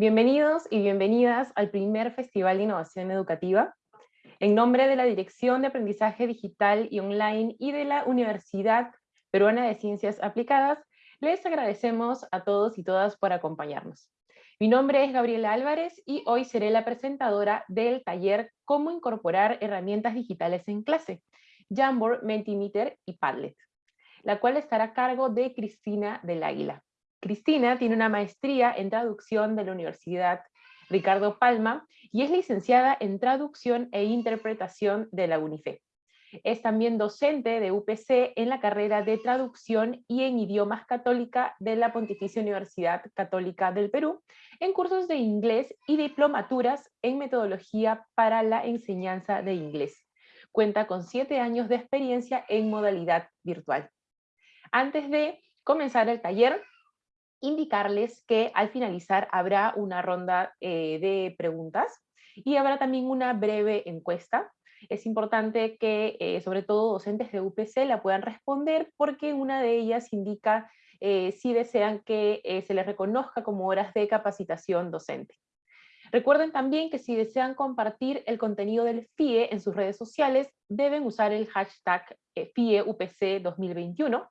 Bienvenidos y bienvenidas al primer Festival de Innovación Educativa. En nombre de la Dirección de Aprendizaje Digital y Online y de la Universidad Peruana de Ciencias Aplicadas, les agradecemos a todos y todas por acompañarnos. Mi nombre es Gabriela Álvarez y hoy seré la presentadora del taller Cómo incorporar herramientas digitales en clase, Jamboard, Mentimeter y Padlet, la cual estará a cargo de Cristina del Águila. Cristina tiene una maestría en traducción de la Universidad Ricardo Palma y es licenciada en traducción e interpretación de la UNIFE. Es también docente de UPC en la carrera de traducción y en idiomas católica de la Pontificia Universidad Católica del Perú, en cursos de inglés y diplomaturas en metodología para la enseñanza de inglés. Cuenta con siete años de experiencia en modalidad virtual. Antes de comenzar el taller, indicarles que al finalizar habrá una ronda eh, de preguntas y habrá también una breve encuesta. Es importante que, eh, sobre todo docentes de UPC, la puedan responder porque una de ellas indica eh, si desean que se les reconozca como horas de capacitación docente. Recuerden también que si desean compartir el contenido del FIE en sus redes sociales, deben usar el hashtag FIEUPC 2021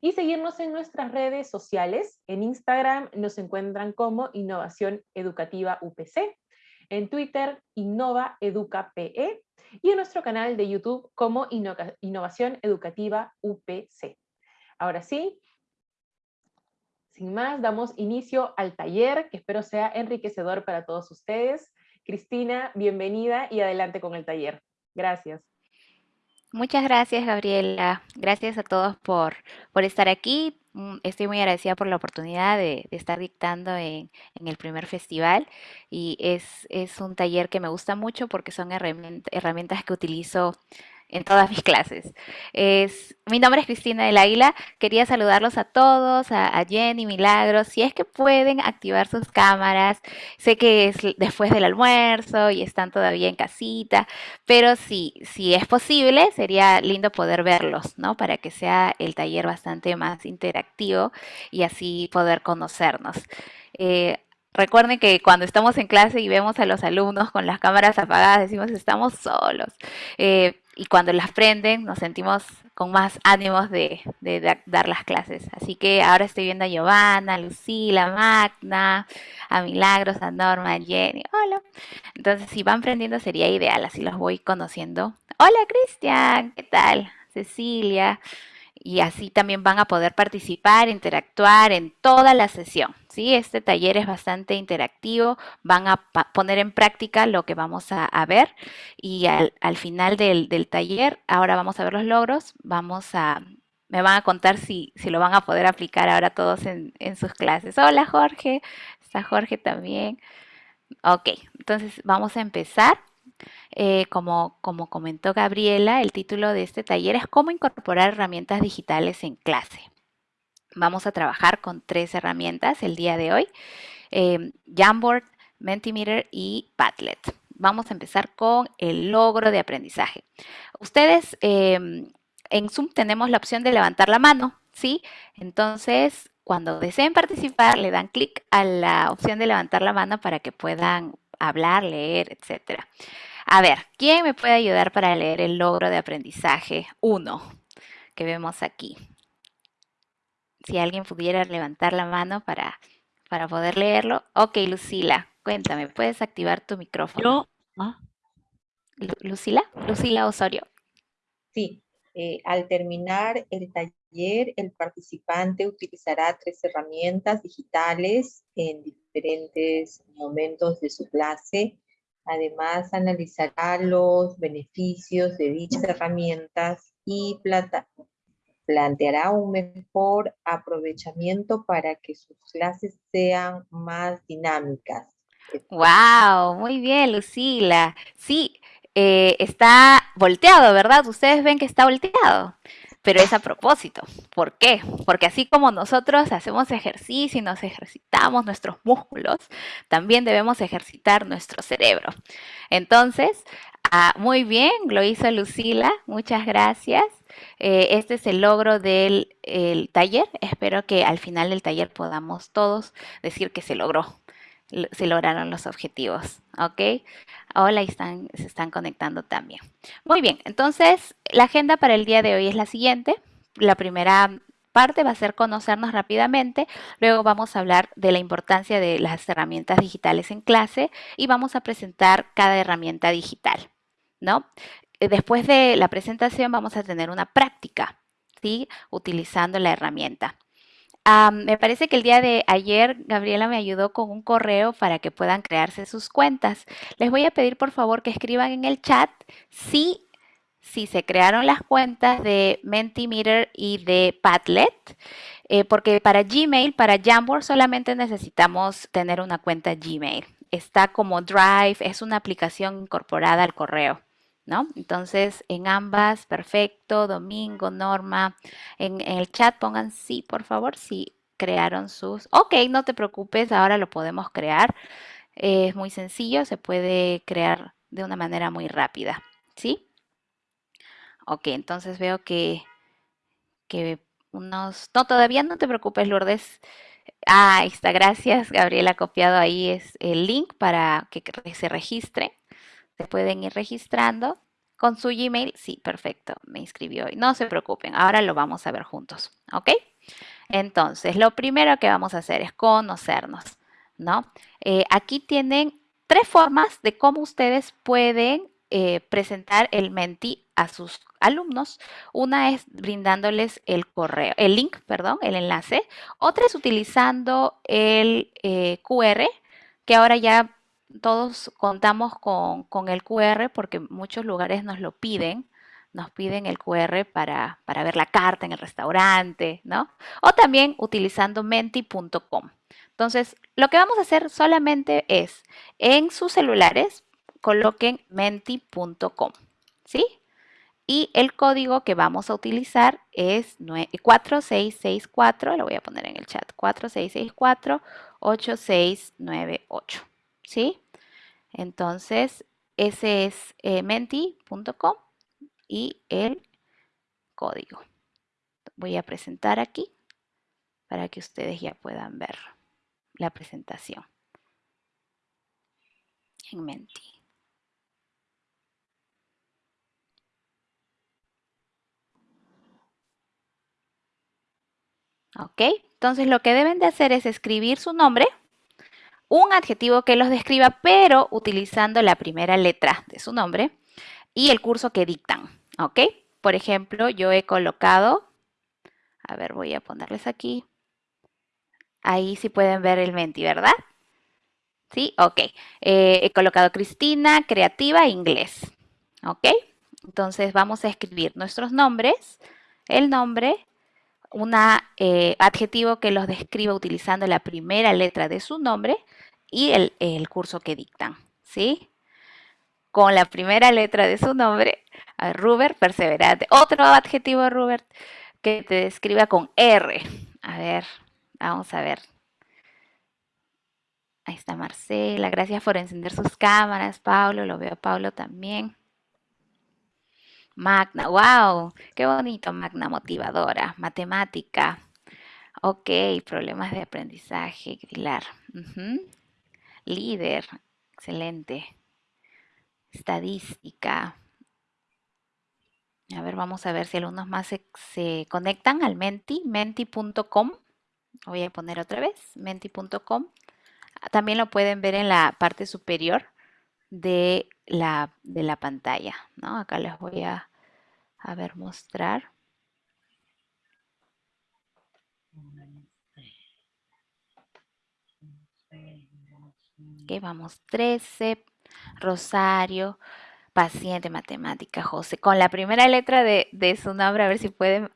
y seguirnos en nuestras redes sociales. En Instagram nos encuentran como Innovación Educativa UPC, en Twitter Innova Educa PE y en nuestro canal de YouTube como Innovación Educativa UPC. Ahora sí, sin más, damos inicio al taller que espero sea enriquecedor para todos ustedes. Cristina, bienvenida y adelante con el taller. Gracias. Muchas gracias, Gabriela. Gracias a todos por, por estar aquí. Mm, estoy muy agradecida por la oportunidad de, estar dictando en, en, el primer festival y es, es, un taller que me gusta mucho porque son herramientas que utilizo en todas mis clases. Es, mi nombre es Cristina del Águila. Quería saludarlos a todos, a, Jenny, Milagros. Si es que pueden activar sus cámaras. Sé que es después del almuerzo y están todavía en casita, pero si, si es posible, sería lindo poder verlos, ¿no? Para que sea el taller bastante más interactivo y así poder conocernos. Eh, Recuerden que cuando estamos en clase y vemos a los alumnos con las cámaras apagadas, decimos estamos solos. Eh, y cuando las prenden nos sentimos con más ánimos de, dar las clases. Así que ahora estoy viendo a Giovanna, a Lucila, a Magna, a Milagros, a Norma, a Jenny. Hola. Entonces, si van prendiendo sería ideal, así los voy conociendo. Hola, Cristian, ¿qué tal? Cecilia y así también van a poder participar, interactuar en toda la sesión. ¿sí? Este taller es bastante interactivo, van a poner en práctica lo que vamos a, ver y al, final del, taller, ahora vamos a ver los logros, vamos a, me van a contar si, si lo van a poder aplicar ahora todos en, en sus clases. Hola Jorge, está Jorge también. Ok, entonces vamos a empezar. Eh, como, como comentó Gabriela, el título de este taller es Cómo incorporar herramientas digitales en clase. Vamos a trabajar con tres herramientas el día de hoy, eh, Jamboard, Mentimeter y Padlet. Vamos a empezar con el logro de aprendizaje. Ustedes em, en Zoom tenemos la opción de levantar la mano, ¿sí? Entonces, cuando deseen participar, le dan clic a la opción de levantar la mano para que puedan hablar, leer, etcétera. A ver, ¿quién me puede ayudar para leer el logro de aprendizaje 1 que vemos aquí? Si alguien pudiera levantar la mano para, para poder leerlo. Ok, Lucila, cuéntame, ¿puedes activar tu micrófono? Yo. ¿ah? Lucila, Lucila Osorio. Sí, eh, al terminar el taller, el participante utilizará tres herramientas digitales en diferentes momentos de su clase Además, analizará los beneficios de dichas herramientas y planteará un mejor aprovechamiento para que sus clases sean más dinámicas. ¡Wow! Muy bien, Lucila. Sí, eh, está volteado, ¿verdad? Ustedes ven que está volteado pero es a propósito. ¿Por qué? Porque así como nosotros hacemos ejercicio y nos ejercitamos nuestros músculos, también debemos ejercitar nuestro cerebro. Entonces, ah, muy bien, lo hizo Lucila, muchas gracias. Eh, este es el logro del taller. Espero que al final del taller podamos todos decir que se logró. Se lograron los objetivos, ¿ok? Hola, están, se están conectando también. Muy bien, entonces la agenda para el día de hoy es la siguiente. La primera parte va a ser conocernos rápidamente, luego vamos a hablar de la importancia de las herramientas digitales en clase y vamos a presentar cada herramienta digital, ¿no? Eh, después de la presentación vamos a tener una práctica, ¿sí? Utilizando la herramienta. Me parece que el día de ayer Gabriela me ayudó con un correo para que puedan crearse sus cuentas. Les voy a pedir por favor que escriban en el chat si si se crearon las cuentas de Mentimeter y de Padlet, eh, porque para Gmail, para Jamboard solamente necesitamos tener una cuenta Gmail. Está como Drive, es una aplicación incorporada al correo. ¿No? Entonces, en ambas, perfecto, Domingo, Norma, en, el chat pongan sí, por favor, si crearon sus... Ok, no te preocupes, ahora lo podemos crear. es muy sencillo, se puede crear de una manera muy rápida, ¿sí? Ok, entonces veo que, que unos... No, todavía no te preocupes, Lourdes. Ah, ahí está, gracias. Gabriela ha copiado ahí es el link para que se registre. Se pueden ir registrando con su Gmail. Sí, perfecto, me inscribió hoy. No se preocupen, ahora lo vamos a ver juntos, ¿ok? Entonces, lo primero que vamos a hacer es conocernos, ¿no? Eh, aquí tienen tres formas de cómo ustedes pueden eh, presentar el Menti a sus alumnos. Una es brindándoles el correo, el link, perdón, el enlace. Otra es utilizando el eh, QR, que ahora ya todos contamos con, con, el QR porque muchos lugares nos lo piden. Nos piden el QR para, para ver la carta en el restaurante, ¿no? O también utilizando menti.com. Entonces, lo que vamos a hacer solamente es en sus celulares coloquen menti.com, ¿sí? Y el código que vamos a utilizar es 4664, lo voy a poner en el chat, 4664-8698, ¿sí? Entonces, ese es eh, menti.com y el código. Voy a presentar aquí para que ustedes ya puedan ver la presentación en Menti. ¿Ok? Entonces lo que deben de hacer es escribir su nombre, un adjetivo que los describa, pero utilizando la primera letra de su nombre y el curso que dictan. ¿Ok? Por ejemplo, yo he colocado, a ver, voy a ponerles aquí. Ahí sí pueden ver el menti, ¿verdad? Sí, ok. Eh, he colocado Cristina, creativa, inglés. ¿Ok? Entonces vamos a escribir nuestros nombres, el nombre, un eh, adjetivo que los describa utilizando la primera letra de su nombre y el, curso que dictan, ¿sí? Con la primera letra de su nombre, Rubert, perseverante. Otro adjetivo, Rubert, que te describa con R. A ver, vamos a ver. Ahí está Marcela, gracias por encender sus cámaras, Pablo, lo veo a Pablo también. Magna, wow, qué bonito, Magna motivadora, matemática. Ok, problemas de aprendizaje, Pilar. Líder, excelente. Estadística. A ver, vamos a ver si algunos más se, conectan al Menti, menti.com. Voy a poner otra vez, menti.com. También lo pueden ver en la parte superior de la, de la pantalla. ¿no? Acá les voy a, ver mostrar. Ok, vamos 13, Rosario, paciente, matemática, José. Con la primera letra de, su nombre, a ver si pueden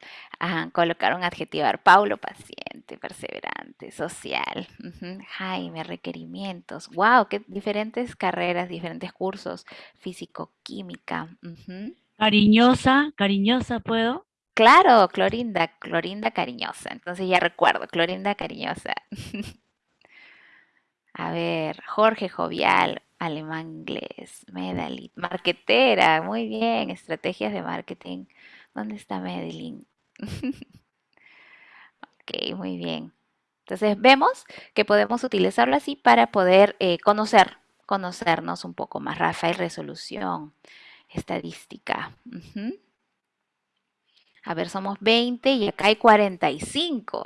colocar un adjetivo. Paulo, paciente, perseverante, social. Jaime, requerimientos. Wow, qué diferentes carreras, diferentes cursos. Físico, química. Cariñosa, cariñosa, ¿puedo? Claro, Clorinda, Clorinda cariñosa. Entonces ya recuerdo, Clorinda cariñosa. A ver, Jorge Jovial, alemán inglés, Medalit, marquetera, muy bien, estrategias de marketing. ¿Dónde está Medellín? ok, muy bien. Entonces vemos que podemos utilizarlo así para poder eh, conocer, conocernos un poco más. Rafael, resolución, estadística. A ver, somos 20 y acá hay 45.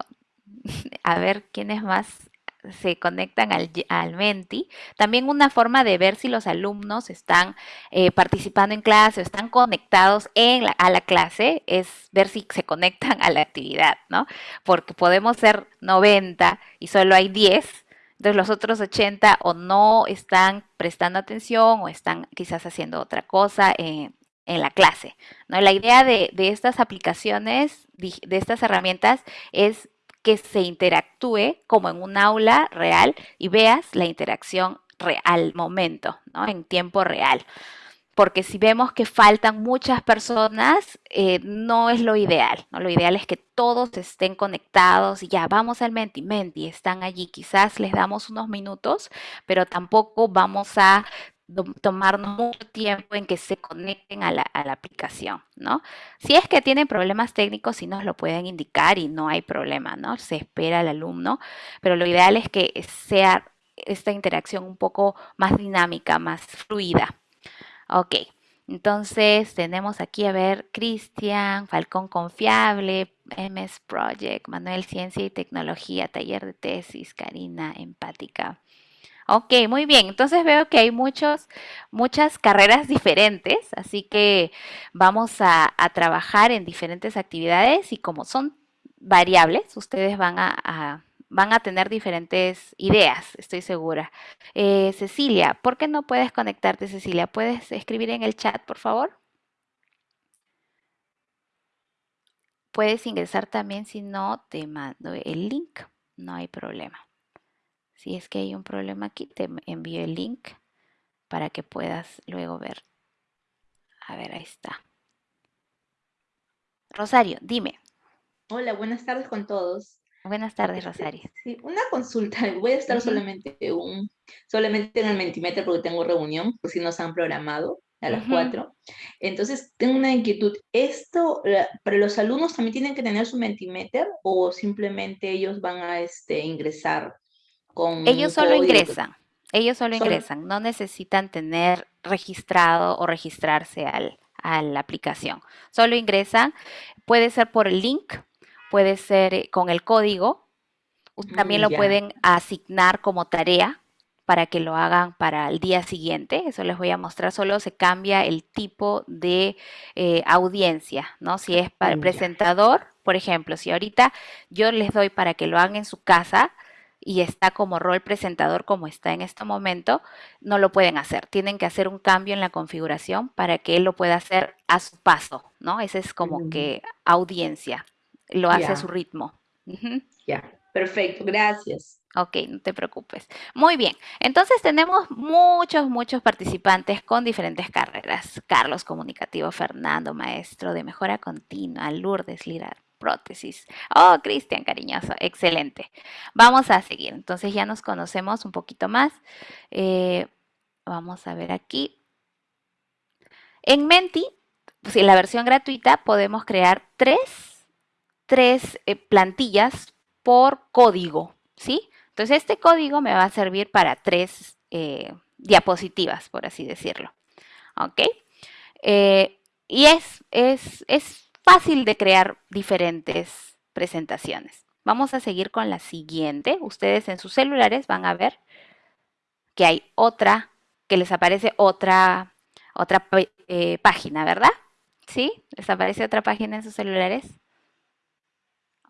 A ver, ¿quién es más se conectan al, Menti. También una forma de ver si los alumnos están eh, participando en clase o están conectados en a la clase es ver si se conectan a la actividad, ¿no? Porque podemos ser 90 y solo hay 10. Entonces los otros 80 o no están prestando atención o están quizás haciendo otra cosa en, la clase. ¿no? La idea de, de estas aplicaciones, de estas herramientas, es que se interactúe como en un aula real y veas la interacción al momento, ¿no? En tiempo real. Porque si vemos que faltan muchas personas, eh, no es lo ideal, ¿no? Lo ideal es que todos estén conectados y ya vamos al Menti, Menti, están allí. Quizás les damos unos minutos, pero tampoco vamos a tomarnos mucho tiempo en que se conecten a la, aplicación, ¿no? Si es que tienen problemas técnicos, sí nos lo pueden indicar y no hay problema, ¿no? Se espera al alumno, pero lo ideal es que sea esta interacción un poco más dinámica, más fluida. Ok, entonces tenemos aquí a ver Cristian, Falcón Confiable, MS Project, Manuel Ciencia y Tecnología, Taller de Tesis, Karina Empática. Ok, muy bien. Entonces veo que hay muchos, muchas carreras diferentes, así que vamos a, trabajar en diferentes actividades y como son variables, ustedes van a, van a tener diferentes ideas, estoy segura. Eh, Cecilia, ¿por qué no puedes conectarte, Cecilia? ¿Puedes escribir en el chat, por favor? Puedes ingresar también, si no, te mando el link, no hay problema. Si es que hay un problema aquí, te envío el link para que puedas luego ver. A ver, ahí está. Rosario, dime. Hola, buenas tardes con todos. Buenas tardes, Rosario. Sí, una consulta. Voy a estar solamente, un, solamente en el Mentimeter porque tengo reunión, por si nos han programado a las 4. Entonces, tengo una inquietud. ¿Esto para los alumnos también tienen que tener su Mentimeter o simplemente ellos van a este, ingresar ellos solo ingresan, ellos solo, ingresan, no necesitan tener registrado o registrarse al, a la aplicación. Solo ingresan, puede ser por el link, puede ser eh, con el código, también mm, lo pueden asignar como tarea para que lo hagan para el día siguiente. Eso les voy a mostrar. Solo se cambia el tipo de eh, audiencia, ¿no? Si es para el mm, presentador, por ejemplo, si ahorita yo les doy para que lo hagan en su casa, y está como rol presentador como está en este momento, no lo pueden hacer. Tienen que hacer un cambio en la configuración para que él lo pueda hacer a su paso, ¿no? Ese es como que audiencia, lo hace a su ritmo. Ya, perfecto, gracias. Ok, no te preocupes. Muy bien, entonces tenemos muchos, muchos participantes con diferentes carreras. Carlos Comunicativo, Fernando, maestro de mejora continua, Lourdes Lira, Oh, Cristian, cariñoso, excelente. Vamos a seguir. Entonces ya nos conocemos un poquito más. Eh, vamos a ver aquí. En Menti, pues, en la versión gratuita, podemos crear tres, tres eh, plantillas por código, ¿sí? Entonces este código me va a servir para tres eh, diapositivas, por así decirlo. ¿Ok? y es, es, es fácil de crear diferentes presentaciones. Vamos a seguir con la siguiente. Ustedes en sus celulares van a ver que hay otra, que les aparece otra, otra eh, página, ¿verdad? ¿Sí? ¿Les aparece otra página en sus celulares?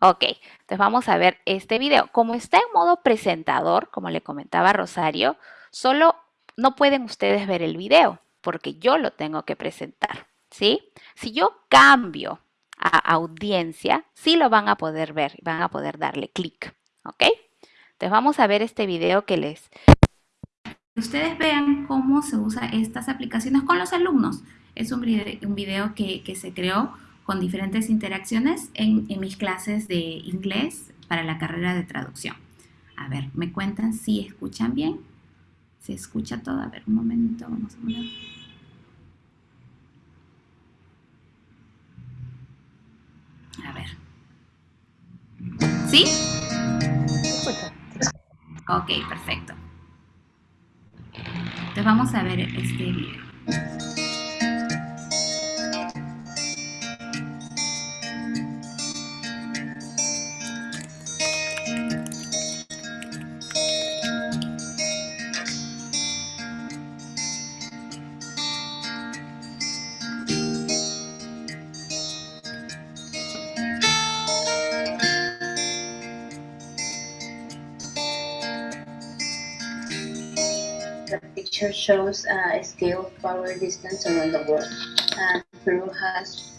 Ok, entonces vamos a ver este video. Como está en modo presentador, como le comentaba Rosario, solo no pueden ustedes ver el video porque yo lo tengo que presentar, ¿sí? Si yo cambio a audiencia, sí lo van a poder ver, van a poder darle clic, ¿ok? Entonces vamos a ver este video que les... Ustedes vean cómo se usa estas aplicaciones con los alumnos. Es un, video que, se creó con diferentes interacciones en, mis clases de inglés para la carrera de traducción. A ver, me cuentan si escuchan bien. ¿Se escucha todo? A ver, un momento, vamos a ver. A ver. ¿Sí? Ok, perfecto. Entonces vamos a ver este video. Shows a scale of power distance around the world. Uh, Peru has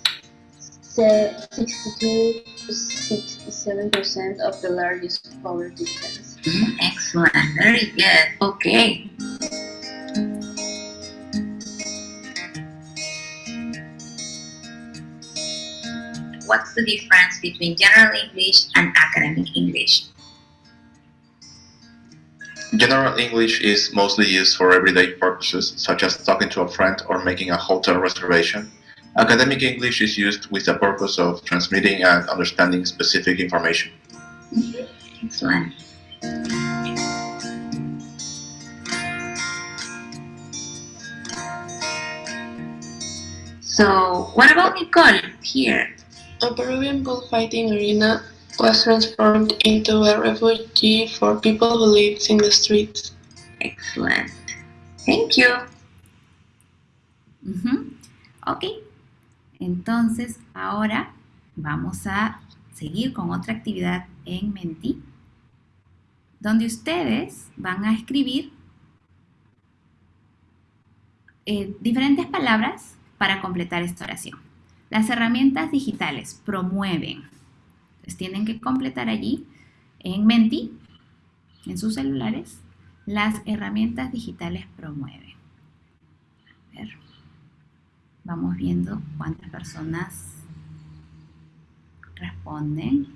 62 to 67% of the largest power distance. Mm, excellent, very good. Okay. What's the difference between general English and academic English? General English is mostly used for everyday purposes, such as talking to a friend or making a hotel reservation. Academic English is used with the purpose of transmitting and understanding specific information. Mm-hmm. Excellent. So, what about Nicole here? A Peruvian bullfighting arena was transformed into a refugee for people who lives in the streets. Excellent. Thank you. Ok. Entonces, ahora vamos a seguir con otra actividad en Menti, donde ustedes van a escribir eh, diferentes palabras para completar esta oración. Las herramientas digitales promueven tienen que completar allí en Menti, en sus celulares, las herramientas digitales promueven. A ver, vamos viendo cuántas personas responden.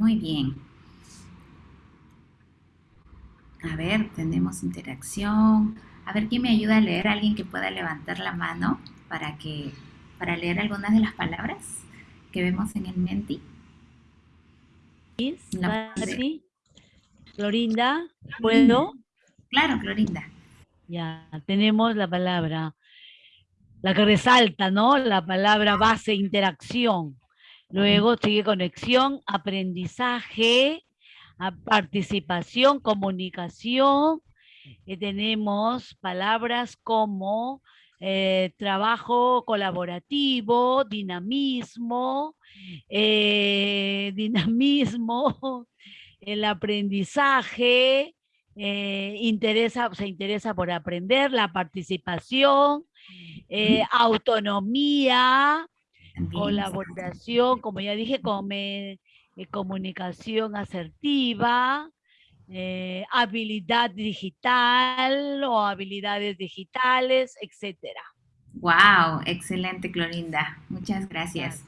Muy bien. A ver, tenemos interacción. A ver, ¿quién me ayuda a leer? ¿Alguien que pueda levantar la mano para, que, para leer algunas de las palabras que vemos en el Menti? Sí, Clorinda, ¿puedo? Claro, Clorinda. Ya, tenemos la palabra, la que resalta, ¿no? La palabra base interacción. Luego sigue conexión, aprendizaje, participación, comunicación. Eh, tenemos palabras como eh, trabajo colaborativo, dinamismo, eh, dinamismo, el aprendizaje, interesa, se interesa por aprender, la participación, autonomía, Colaboración, como ya dije, eh, comunicación asertiva, eh, habilidad digital o habilidades digitales, etcétera. Wow, excelente Clorinda, muchas gracias.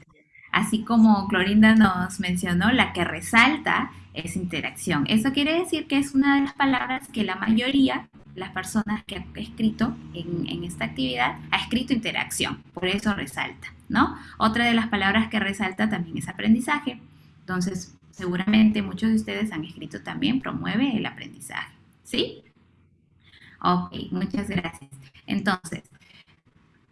Así como Clorinda nos mencionó, la que resalta es interacción. Eso quiere decir que es una de las palabras que la mayoría las personas que han escrito en, esta actividad ha escrito interacción, por eso resalta, ¿no? Otra de las palabras que resalta también es aprendizaje. Entonces, seguramente muchos de ustedes han escrito también promueve el aprendizaje, ¿sí? Ok, muchas gracias. Entonces,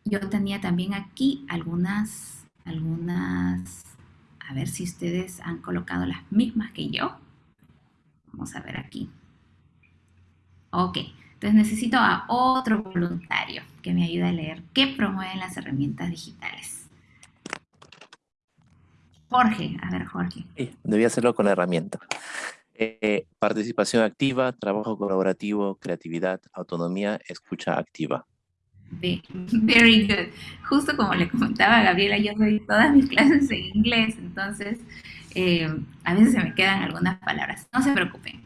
yo tenía también aquí algunas, algunas, a ver si ustedes han colocado las mismas que yo. Vamos a ver aquí. Ok, entonces necesito a otro voluntario que me ayude a leer qué promueven las herramientas digitales. Jorge, a ver Jorge. Sí, debía hacerlo con la herramienta. Eh, participación activa, trabajo colaborativo, creatividad, autonomía, escucha activa. Very good. Justo como le comentaba a Gabriela, yo doy todas mis clases en inglés, entonces eh, a veces se me quedan algunas palabras. No se preocupen.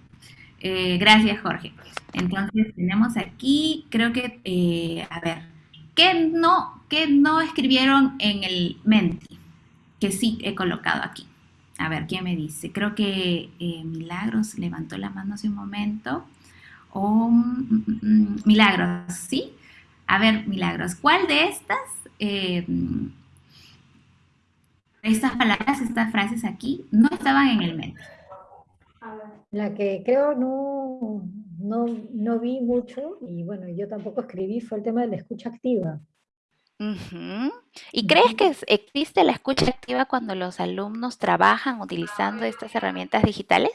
Eh, gracias, Jorge. Entonces, tenemos aquí, creo que, eh, a ver, ¿qué no, ¿qué no escribieron en el Menti? Que sí he colocado aquí. A ver, ¿quién me dice? Creo que eh, Milagros levantó la mano hace un momento. Mm, mm, mm, Milagros, ¿sí? A ver, Milagros, ¿cuál de estas, estas palabras, estas frases aquí, no estaban en el Menti? La que creo no, no, no vi mucho, y bueno, yo tampoco escribí, fue el tema de la escucha activa. ¿Y crees que existe la escucha activa cuando los alumnos trabajan utilizando estas herramientas digitales?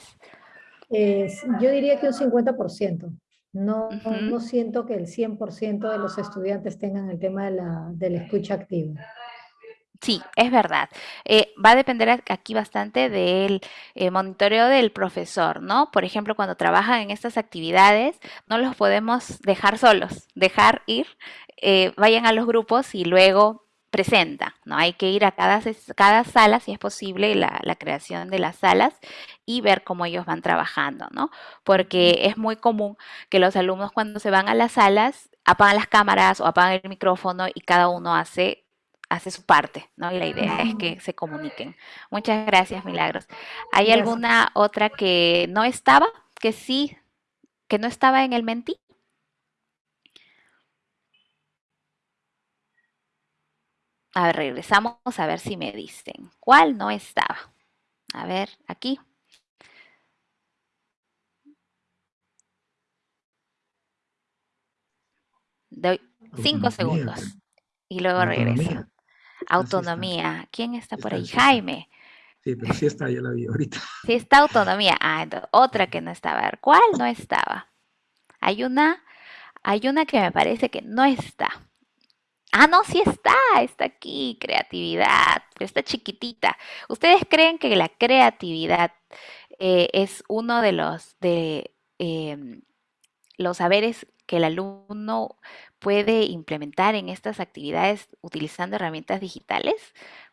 yo diría que un 50%. No, no siento que el 100% de los estudiantes tengan el tema de la, de la escucha activa. Sí, es verdad. Eh, va a depender aquí bastante del eh, monitoreo del profesor, ¿no? Por ejemplo, cuando trabajan en estas actividades, no los podemos dejar solos, dejar ir, eh, vayan a los grupos y luego presenta, ¿no? Hay que ir a cada, cada sala, si es posible, la, la, creación de las salas y ver cómo ellos van trabajando, ¿no? Porque es muy común que los alumnos cuando se van a las salas apagan las cámaras o apagan el micrófono y cada uno hace hace su parte, ¿no? Y la idea es que se comuniquen. Muchas gracias, Milagros. ¿Hay alguna otra que no estaba, que sí, que no estaba en el Menti? A ver, regresamos a ver si me dicen. ¿Cuál no estaba? A ver, aquí. Doy cinco segundos y luego regreso. Autonomía. ¿Quién está por ahí? Jaime. Sí, pero sí está, ya la vi ahorita. Sí está autonomía. Ah, otra que no estaba. ¿cuál no estaba? Hay una, hay una que me parece que no está. Ah, no, sí está, está aquí, creatividad, pero está chiquitita. ¿Ustedes creen que la creatividad eh, es uno de los, de, em, los saberes que el alumno puede implementar en estas actividades utilizando herramientas digitales.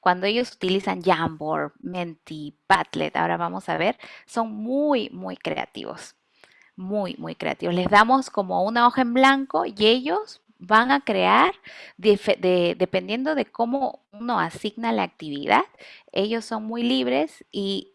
Cuando ellos utilizan Jamboard, Menti, Padlet, ahora vamos a ver, son muy, muy creativos. Muy, muy creativos. Les damos como una hoja en blanco y ellos van a crear, dependiendo de cómo uno asigna la actividad, ellos son muy libres y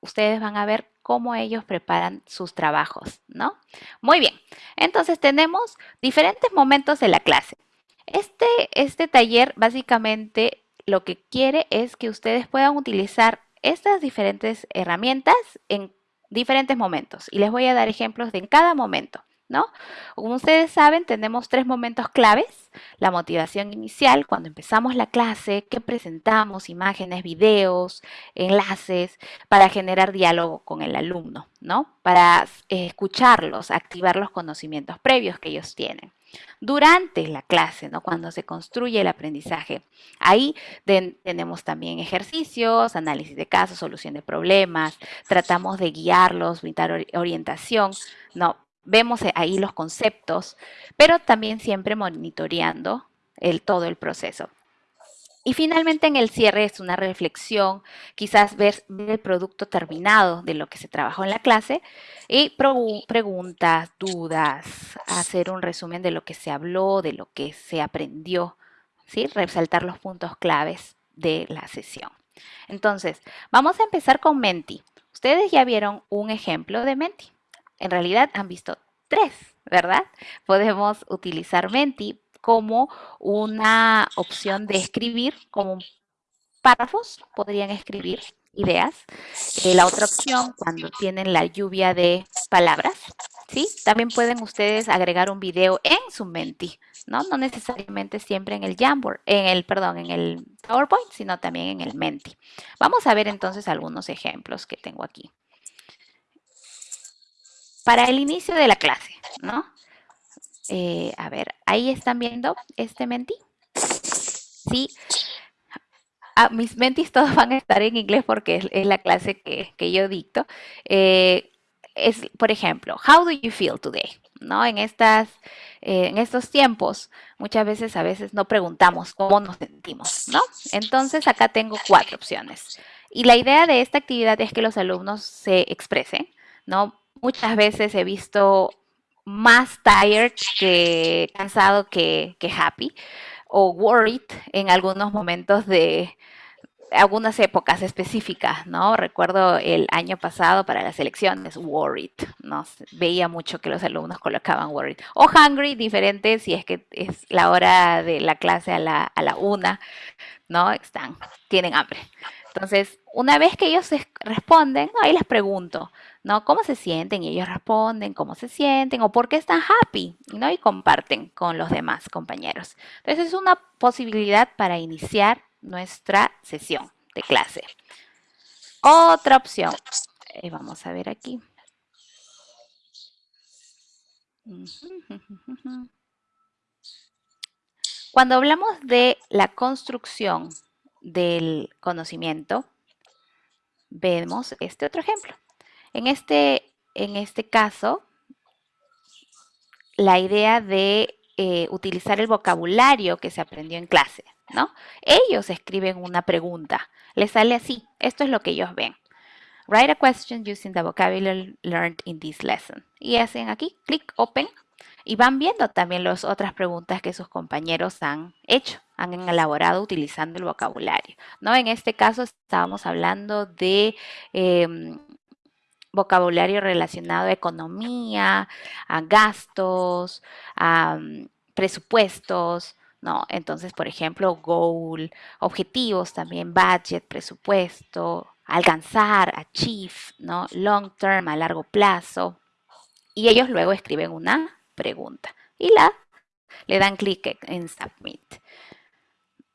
ustedes van a ver cómo ellos preparan sus trabajos, ¿no? Muy bien, entonces tenemos diferentes momentos de la clase. Este, este taller básicamente lo que quiere es que ustedes puedan utilizar estas diferentes herramientas en diferentes momentos y les voy a dar ejemplos de en cada momento. ¿No? Como ustedes saben, tenemos tres momentos claves. La motivación inicial, cuando empezamos la clase, que presentamos imágenes, videos, enlaces, para generar diálogo con el alumno, ¿no? Para escucharlos, activar los conocimientos previos que ellos tienen. Durante la clase, ¿no? cuando se construye el aprendizaje, ahí tenemos también ejercicios, análisis de casos, solución de problemas, tratamos de guiarlos, brindar orientación, ¿no? Vemos ahí los conceptos, pero también siempre monitoreando todo el proceso. Y finalmente en el cierre es una reflexión, quizás ver, el producto terminado de lo que se trabajó en la clase y preguntas, dudas, hacer un resumen de lo que se habló, de lo que se aprendió, ¿sí? resaltar los puntos claves de la sesión. Entonces, vamos a empezar con Menti. Ustedes ya vieron un ejemplo de Menti en realidad han visto tres, ¿verdad? Podemos utilizar Menti como una opción de escribir, como párrafos, podrían escribir ideas. Eh, la otra opción, cuando tienen la lluvia de palabras, ¿sí? También pueden ustedes agregar un video en su Menti, ¿no? No necesariamente siempre en el Jamboard, en el, perdón, en el PowerPoint, sino también en el Menti. Vamos a ver entonces algunos ejemplos que tengo aquí para el inicio de la clase, ¿no? Eh, a ver, ahí están viendo este menti. Sí. Ah, mis mentis todos van a estar en inglés porque es, la clase que, yo dicto. Eh, es, por ejemplo, how do you feel today? ¿No? En, estas, eh, en estos tiempos, muchas veces a veces no preguntamos cómo nos sentimos, ¿no? Entonces acá tengo cuatro opciones. Y la idea de esta actividad es que los alumnos se expresen, ¿no? Muchas veces he visto más tired que cansado que, happy o worried en algunos momentos de, algunas épocas específicas, ¿no? Recuerdo el año pasado para las elecciones, worried, ¿no? Veía mucho que los alumnos colocaban worried. O hungry, diferente si es que es la hora de la clase a la, a la una, ¿no? Están, tienen hambre. Entonces, una vez que ellos responden, ahí les pregunto, ¿no? ¿Cómo se sienten? Ellos responden cómo se sienten o por qué están happy, ¿no? Y comparten con los demás compañeros. Entonces, es una posibilidad para iniciar nuestra sesión de clase. Otra opción. Eh, vamos a ver aquí. Cuando hablamos de la construcción del conocimiento, vemos este otro ejemplo. En este, en este caso, la idea de eh, utilizar el vocabulario que se aprendió en clase. ¿no? Ellos escriben una pregunta. Les sale así. Esto es lo que ellos ven. Write a question using the vocabulary learned in this lesson. Y hacen aquí, clic open, y van viendo también las otras preguntas que sus compañeros han hecho, han elaborado utilizando el vocabulario. ¿no? En este caso estábamos hablando de em, vocabulario relacionado a economía, a gastos, a mm, presupuestos, ¿no? Entonces, por ejemplo, goal, objetivos también, budget, presupuesto, alcanzar, achieve, ¿no? Long term, a largo plazo. Y ellos luego escriben una pregunta y la le dan clic en submit.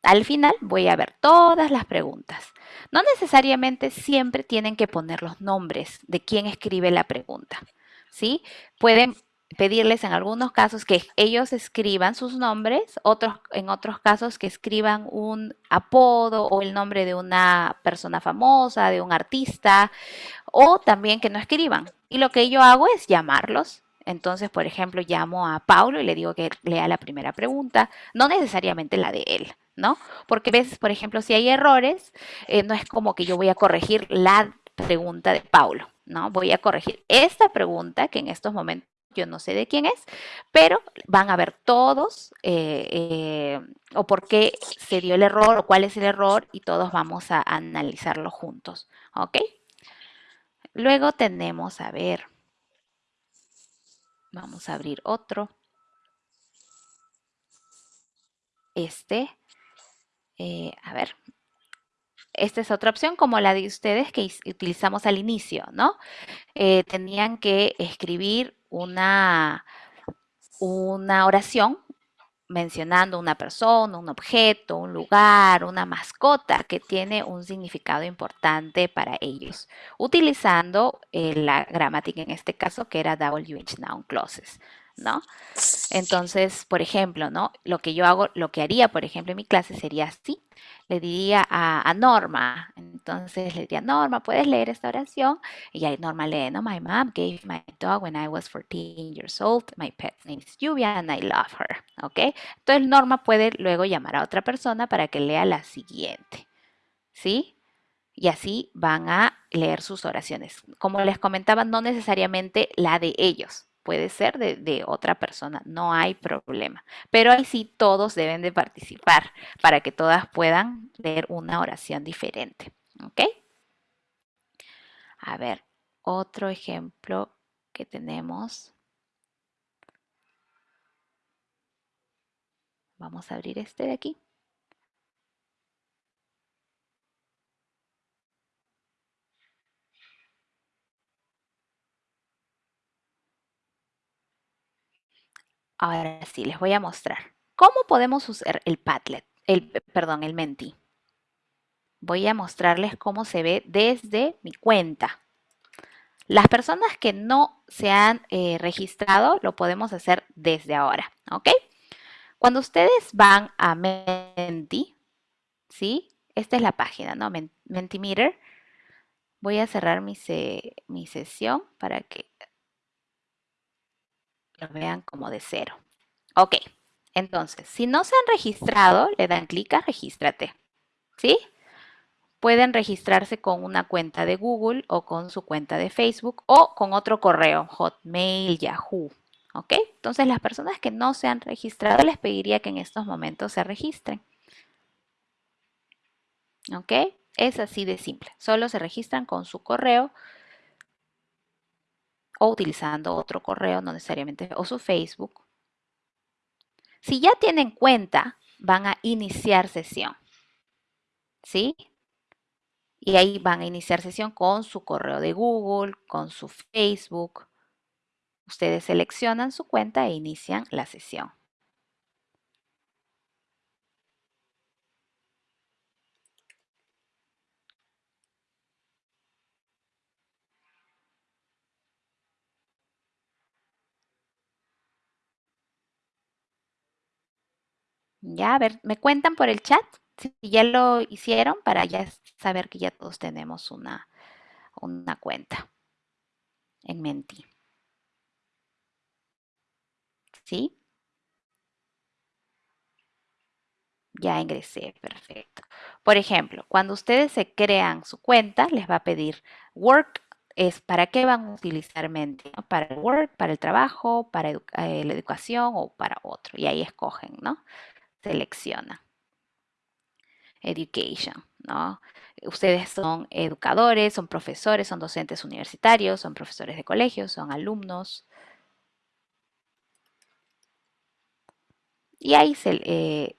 Al final voy a ver todas las preguntas. No necesariamente siempre tienen que poner los nombres de quien escribe la pregunta. ¿sí? Pueden pedirles en algunos casos que ellos escriban sus nombres, otros, en otros casos que escriban un apodo o el nombre de una persona famosa, de un artista, o también que no escriban. Y lo que yo hago es llamarlos. Entonces, por ejemplo, llamo a Paulo y le digo que lea la primera pregunta, no necesariamente la de él, ¿no? Porque a veces, por ejemplo, si hay errores, eh, no es como que yo voy a corregir la pregunta de Paulo, ¿no? Voy a corregir esta pregunta que en estos momentos yo no sé de quién es, pero van a ver todos eh, eh, o por qué se dio el error o cuál es el error y todos vamos a analizarlo juntos, ¿ok? Luego tenemos, a ver, vamos a abrir otro. Este, eh, a ver, esta es otra opción como la de ustedes que utilizamos al inicio, ¿no? tenían que escribir una, una oración mencionando una persona, un objeto, un lugar, una mascota que tiene un significado importante para ellos, utilizando eh, la gramática en este caso que era WH noun clauses. ¿No? Entonces, por ejemplo, ¿no? Lo que yo hago, lo que haría, por ejemplo, en mi clase sería así. Le diría a, Norma, entonces le diría, Norma, ¿puedes leer esta oración? Y ahí Norma lee, ¿no? My mom gave my dog when I was 14 years old. My pet name is Lluvia and I love her, ¿ok? Entonces Norma puede luego llamar a otra persona para que lea la siguiente, ¿sí? y así van a leer sus oraciones. Como les comentaba, no necesariamente la de ellos, puede ser de, otra persona, no hay problema. Pero ahí sí todos deben de participar para que todas puedan leer una oración diferente. ¿Ok? A ver, otro ejemplo que tenemos. Vamos a abrir este de aquí. Ahora sí, les voy a mostrar. ¿Cómo podemos usar el Padlet? El, perdón, el Menti. Voy a mostrarles cómo se ve desde mi cuenta. Las personas que no se han eh, registrado lo podemos hacer desde ahora, ¿ok? Cuando ustedes van a Menti, ¿sí? Esta es la página, ¿no? Mentimeter. Voy a cerrar mi, mi sesión para que lo vean como de cero. Ok, entonces, si no se han registrado, le dan clic a regístrate. ¿Sí? pueden registrarse con una cuenta de Google o con su cuenta de Facebook o con otro correo, Hotmail, Yahoo. ¿Ok? Entonces las personas que no se han registrado les pediría que en estos momentos se registren. ¿Ok? Es así de simple. Solo se registran con su correo o utilizando otro correo, no necesariamente, o su Facebook. Si ya tienen cuenta, van a iniciar sesión. ¿Sí? Y ahí van a iniciar sesión con su correo de Google, con su Facebook. Ustedes seleccionan su cuenta e inician la sesión. A ver, ¿me cuentan por el chat? Si ya lo hicieron para ya saber que ya todos tenemos una, una cuenta en Menti. ¿Sí? Ya ingresé, perfecto. Por ejemplo, cuando ustedes se crean su cuenta, les va a pedir Work, es para qué van a utilizar Menti, Para el Work, para el trabajo, para eh, la educación o para otro. Y ahí escogen, ¿no? Seleccionan. Education, ¿no? Ustedes son educadores, son profesores, son docentes universitarios, son profesores de colegios, son alumnos. Y ahí se, eh,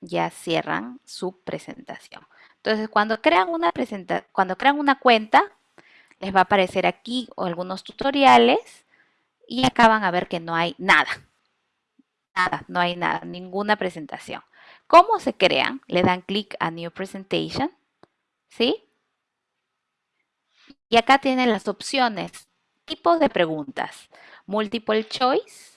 ya cierran su presentación. Entonces, cuando crean una presenta cuando crean una cuenta, les va a aparecer aquí algunos tutoriales y acá van a ver que no hay nada. Nada, no hay nada, ninguna presentación. ¿Cómo se crean? Le dan clic a New Presentation, ¿sí? Y acá tienen las opciones, tipos de preguntas, Multiple Choice,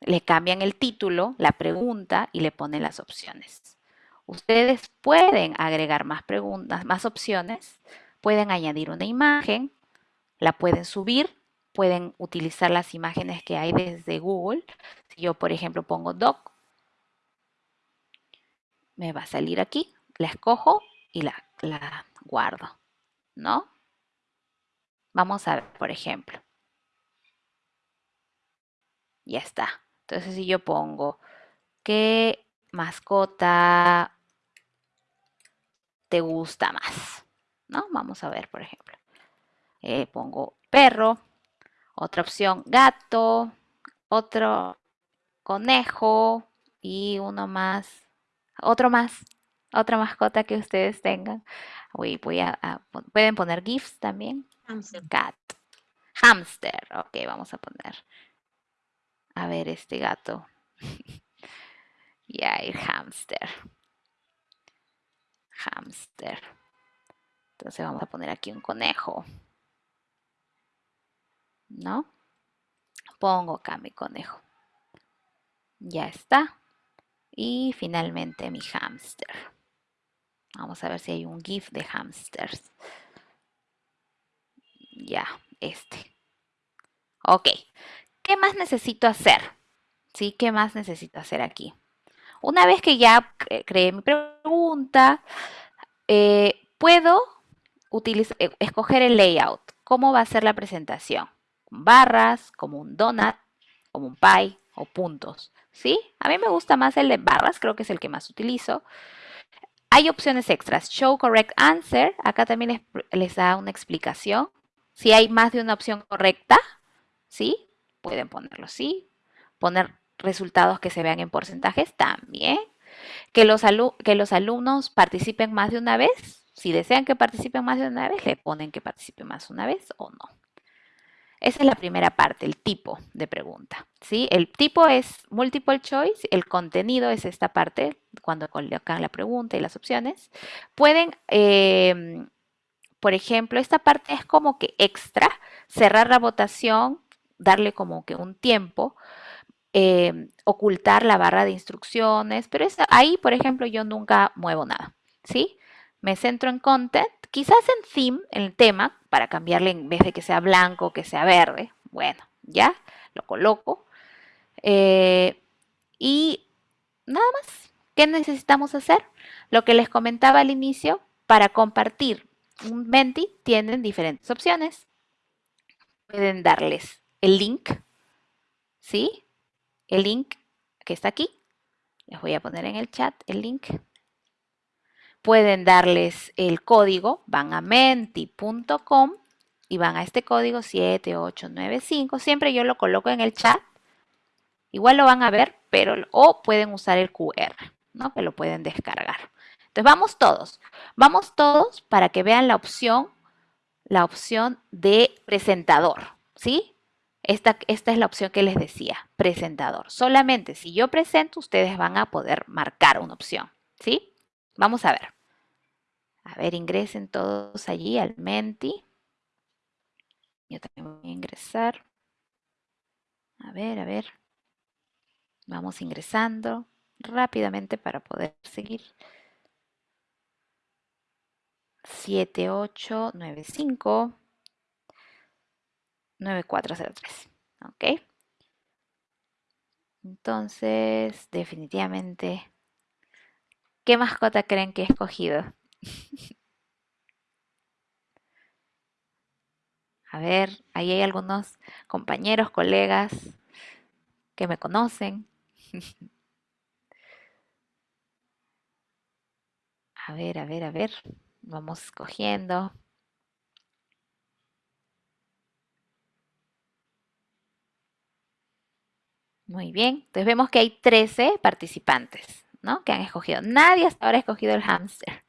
le cambian el título, la pregunta y le ponen las opciones. Ustedes pueden agregar más preguntas, más opciones, pueden añadir una imagen, la pueden subir, pueden utilizar las imágenes que hay desde Google. Si yo, por ejemplo, pongo doc, me va a salir aquí, la escojo y la, la guardo, ¿no? Vamos a ver, por ejemplo. Ya está. Entonces, si yo pongo, ¿qué mascota te gusta más? ¿No? Vamos a ver, por ejemplo. Eh, pongo perro, otra opción gato, otro conejo y uno más, otro más, otra mascota que ustedes tengan. Voy, voy a, pueden poner GIFs también. Hamster. Cat. Hamster. Ok, vamos a poner a ver este gato. ya, el hamster. Hamster. Entonces vamos a poner aquí un conejo. ¿No? Pongo acá mi conejo. Ya está. Y finalmente mi hamster. Vamos a ver si hay un GIF de hamsters. Ya, este. Ok. ¿Qué más necesito hacer? ¿Sí? ¿Qué más necesito hacer aquí? Una vez que ya creé mi pregunta, eh, puedo eh, escoger el layout. ¿Cómo va a ser la presentación? Barras, como un donut, como un pie o puntos. ¿Sí? A mí me gusta más el de barras, creo que es el que más utilizo. Hay opciones extras. Show correct answer. Acá también les, les da una explicación. Si hay más de una opción correcta, ¿sí? pueden ponerlo así, poner resultados que se vean en porcentajes también, que los, que los alumnos participen más de una vez, si desean que participen más de una vez, le ponen que participen más una vez o no. Esa es la primera parte, el tipo de pregunta. ¿sí? El tipo es multiple choice, el contenido es esta parte, cuando colocan la pregunta y las opciones. Pueden, em, por ejemplo, esta parte es como que extra, cerrar la votación darle como que un tiempo, em, ocultar la barra de instrucciones, pero ahí, por ejemplo, yo nunca muevo nada, ¿sí? Me centro en content, quizás en theme, el tema, para cambiarle en vez de que sea blanco, que sea verde. Bueno, ya, lo coloco. Eh, y nada más, ¿Qué necesitamos hacer? Lo que les comentaba al inicio, para compartir un Menti tienen diferentes opciones. Pueden darles el link, ¿sí? El link que está aquí. Les voy a poner en el chat el link. Pueden darles el código, van a menti.com y van a este código 7895. Siempre yo lo coloco en el chat. Igual lo van a ver, pero o pueden usar el QR, ¿no? Que lo pueden descargar. Entonces vamos todos, vamos todos para que vean la opción, la opción de presentador, ¿sí? Esta, esta es la opción que les decía, presentador. Solamente si yo presento, ustedes van a poder marcar una opción, ¿sí? Vamos a ver. A ver, ingresen todos allí al Menti. Yo también voy a ingresar. A ver, a ver. Vamos ingresando rápidamente para poder seguir. 7895 9403. ¿Ok? Entonces, definitivamente, ¿qué mascota creen que he escogido? A ver, ahí hay algunos compañeros, colegas que me conocen. A ver, a ver, a ver. Vamos escogiendo. Muy bien, entonces vemos que hay 13 participantes, ¿no? Que han escogido. Nadie hasta ahora ha escogido el hámster.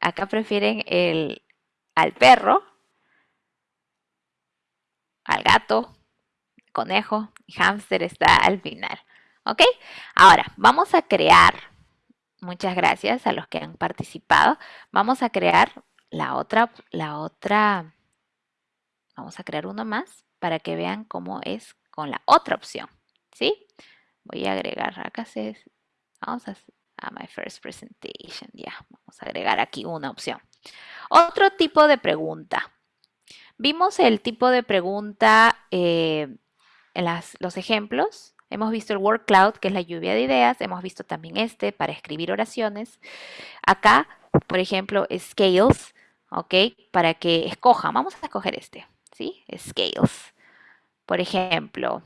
Acá prefieren el, al perro, al gato, conejo y hámster está al final. ¿Ok? Ahora, vamos a crear Muchas gracias a los que han participado. Vamos a crear la otra, la otra, vamos a crear uno más para que vean cómo es con la otra opción, ¿sí? Voy a agregar, acá se, vamos a, a my first presentation, ya, vamos a agregar aquí una opción. Otro tipo de pregunta. Vimos el tipo de pregunta eh, en las, los ejemplos Hemos visto el word cloud, que es la lluvia de ideas. Hemos visto también este para escribir oraciones. Acá, por ejemplo, scales, ¿ok? Para que escojan. Vamos a escoger este, ¿sí? Scales. Por ejemplo,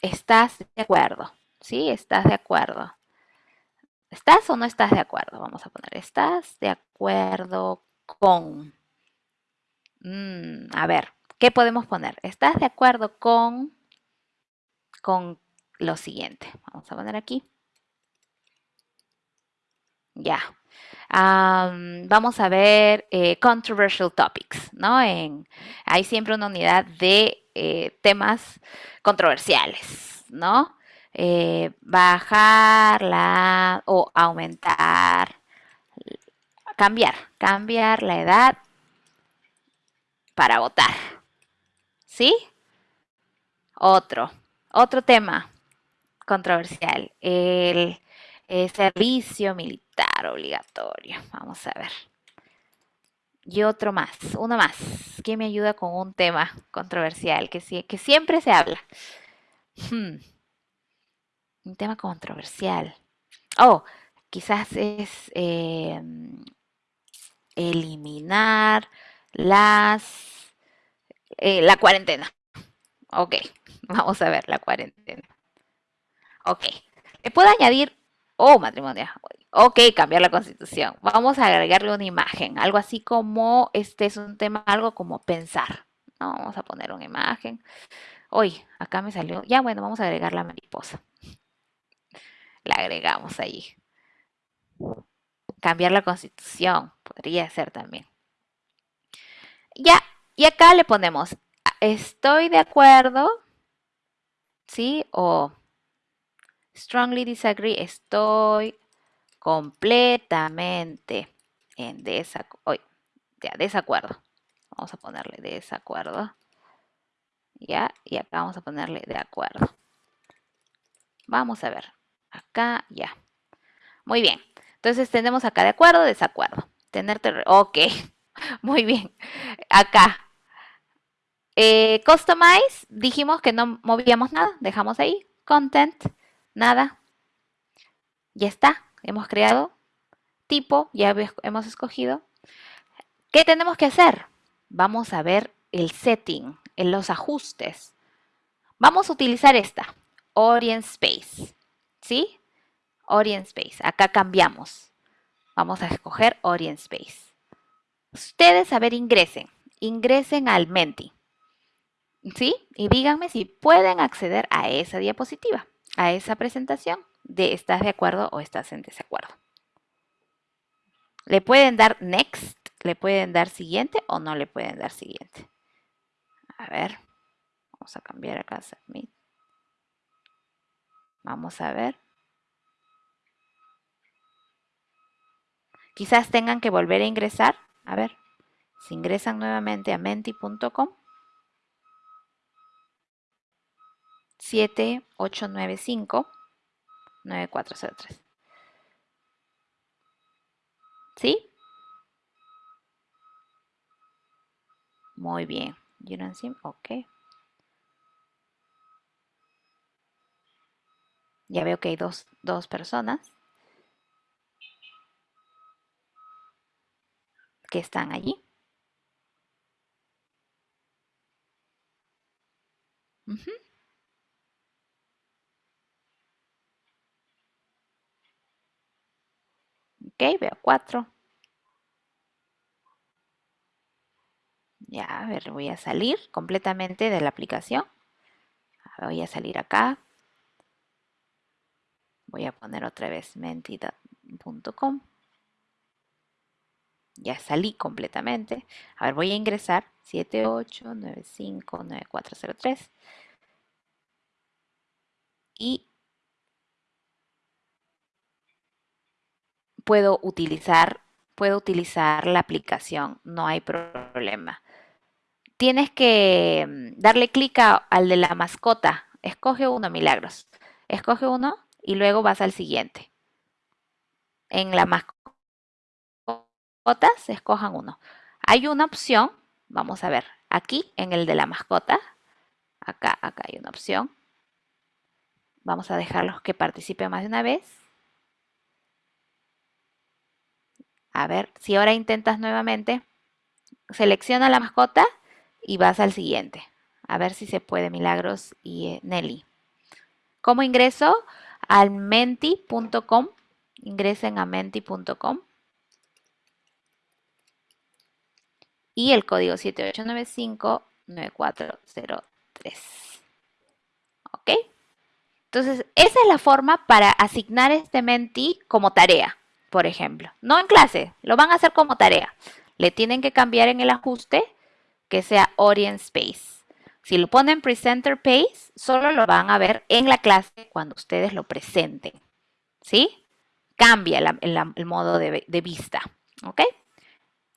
¿estás de acuerdo? ¿Sí? ¿Estás de acuerdo? ¿Estás o no estás de acuerdo? Vamos a poner, ¿estás de acuerdo con? Mm, a ver, ¿qué podemos poner? ¿Estás de acuerdo con con lo siguiente. Vamos a poner aquí. Ya. vamos a ver eh, controversial topics, ¿no? En, hay siempre una unidad de eh, temas controversiales, ¿no? Eh, bajar la o aumentar, cambiar, cambiar la edad para votar. ¿Sí? Otro, otro tema controversial, el, servicio militar obligatorio. Vamos a ver. Y otro más, uno más. ¿Quién me ayuda con un tema controversial que, que siempre se habla? Hmm. Un tema controversial. Oh, quizás es em, eliminar las eh, la cuarentena. Ok, Vamos a ver la cuarentena. Ok. ¿Le puedo añadir? Oh, matrimonio. Ok, cambiar la constitución. Vamos a agregarle una imagen. Algo así como, este es un tema, algo como pensar. Vamos a poner una imagen. Uy, acá me salió. Ya, bueno, vamos a agregar la mariposa. La agregamos ahí. Cambiar la constitución. Podría ser también. Ya, y acá le ponemos, estoy de acuerdo ¿sí? O strongly disagree, estoy completamente en desacuerdo. desacuerdo. Vamos a ponerle desacuerdo. ¿Ya? Y acá vamos a ponerle de acuerdo. Vamos a ver. Acá, ya. Muy bien. Entonces tenemos acá de acuerdo, desacuerdo. Tenerte, ok. Muy bien. Acá, eh, customize, dijimos que no movíamos nada, dejamos ahí. Content, nada. Ya está, hemos creado tipo, ya hemos escogido. ¿Qué tenemos que hacer? Vamos a ver el setting, en los ajustes. Vamos a utilizar esta, Orient Space. ¿Sí? Orient Space. Acá cambiamos. Vamos a escoger Orient Space. Ustedes, a ver, ingresen. Ingresen al Menti. ¿Sí? Y díganme si pueden acceder a esa diapositiva, a esa presentación de estás de acuerdo o estás en desacuerdo. Le pueden dar next, le pueden dar siguiente o no le pueden dar siguiente. A ver, vamos a cambiar acá submit. Vamos a ver. Quizás tengan que volver a ingresar. A ver, si ingresan nuevamente a menti.com. 7895 9403. ¿Sí? Muy bien. See? Ok. Ya veo que hay dos, dos personas que están allí. Ok, veo cuatro. Ya, ver, voy a salir completamente de la aplicación. Voy a salir acá. Voy a poner otra vez mentida.com. Ya salí completamente. A ver, voy a ingresar 78959403. Y puedo utilizar, puedo utilizar la aplicación, no hay problema. Tienes que mm, darle clic al de la mascota. Escoge uno, Milagros. Escoge uno y luego vas al siguiente. En la mascota se escojan uno. Hay una opción, vamos a ver, aquí en el de la mascota, acá, acá hay una opción. Vamos a dejarlos que participen más de una vez. A ver, si ahora intentas nuevamente, selecciona la mascota y vas al siguiente. A ver si se puede, Milagros y eh, Nelly. ¿Cómo ingreso? Al menti.com. Ingresen a menti.com. Y el código 7895-9403. ¿Ok? Entonces, esa es la forma para asignar este menti como tarea por ejemplo. No en clase, lo van a hacer como tarea. Le tienen que cambiar en el ajuste que sea Orient Space. Si lo ponen Presenter Page, solo lo van a ver en la clase cuando ustedes lo presenten. ¿Sí? Cambia el, modo de, de, vista. ¿Ok?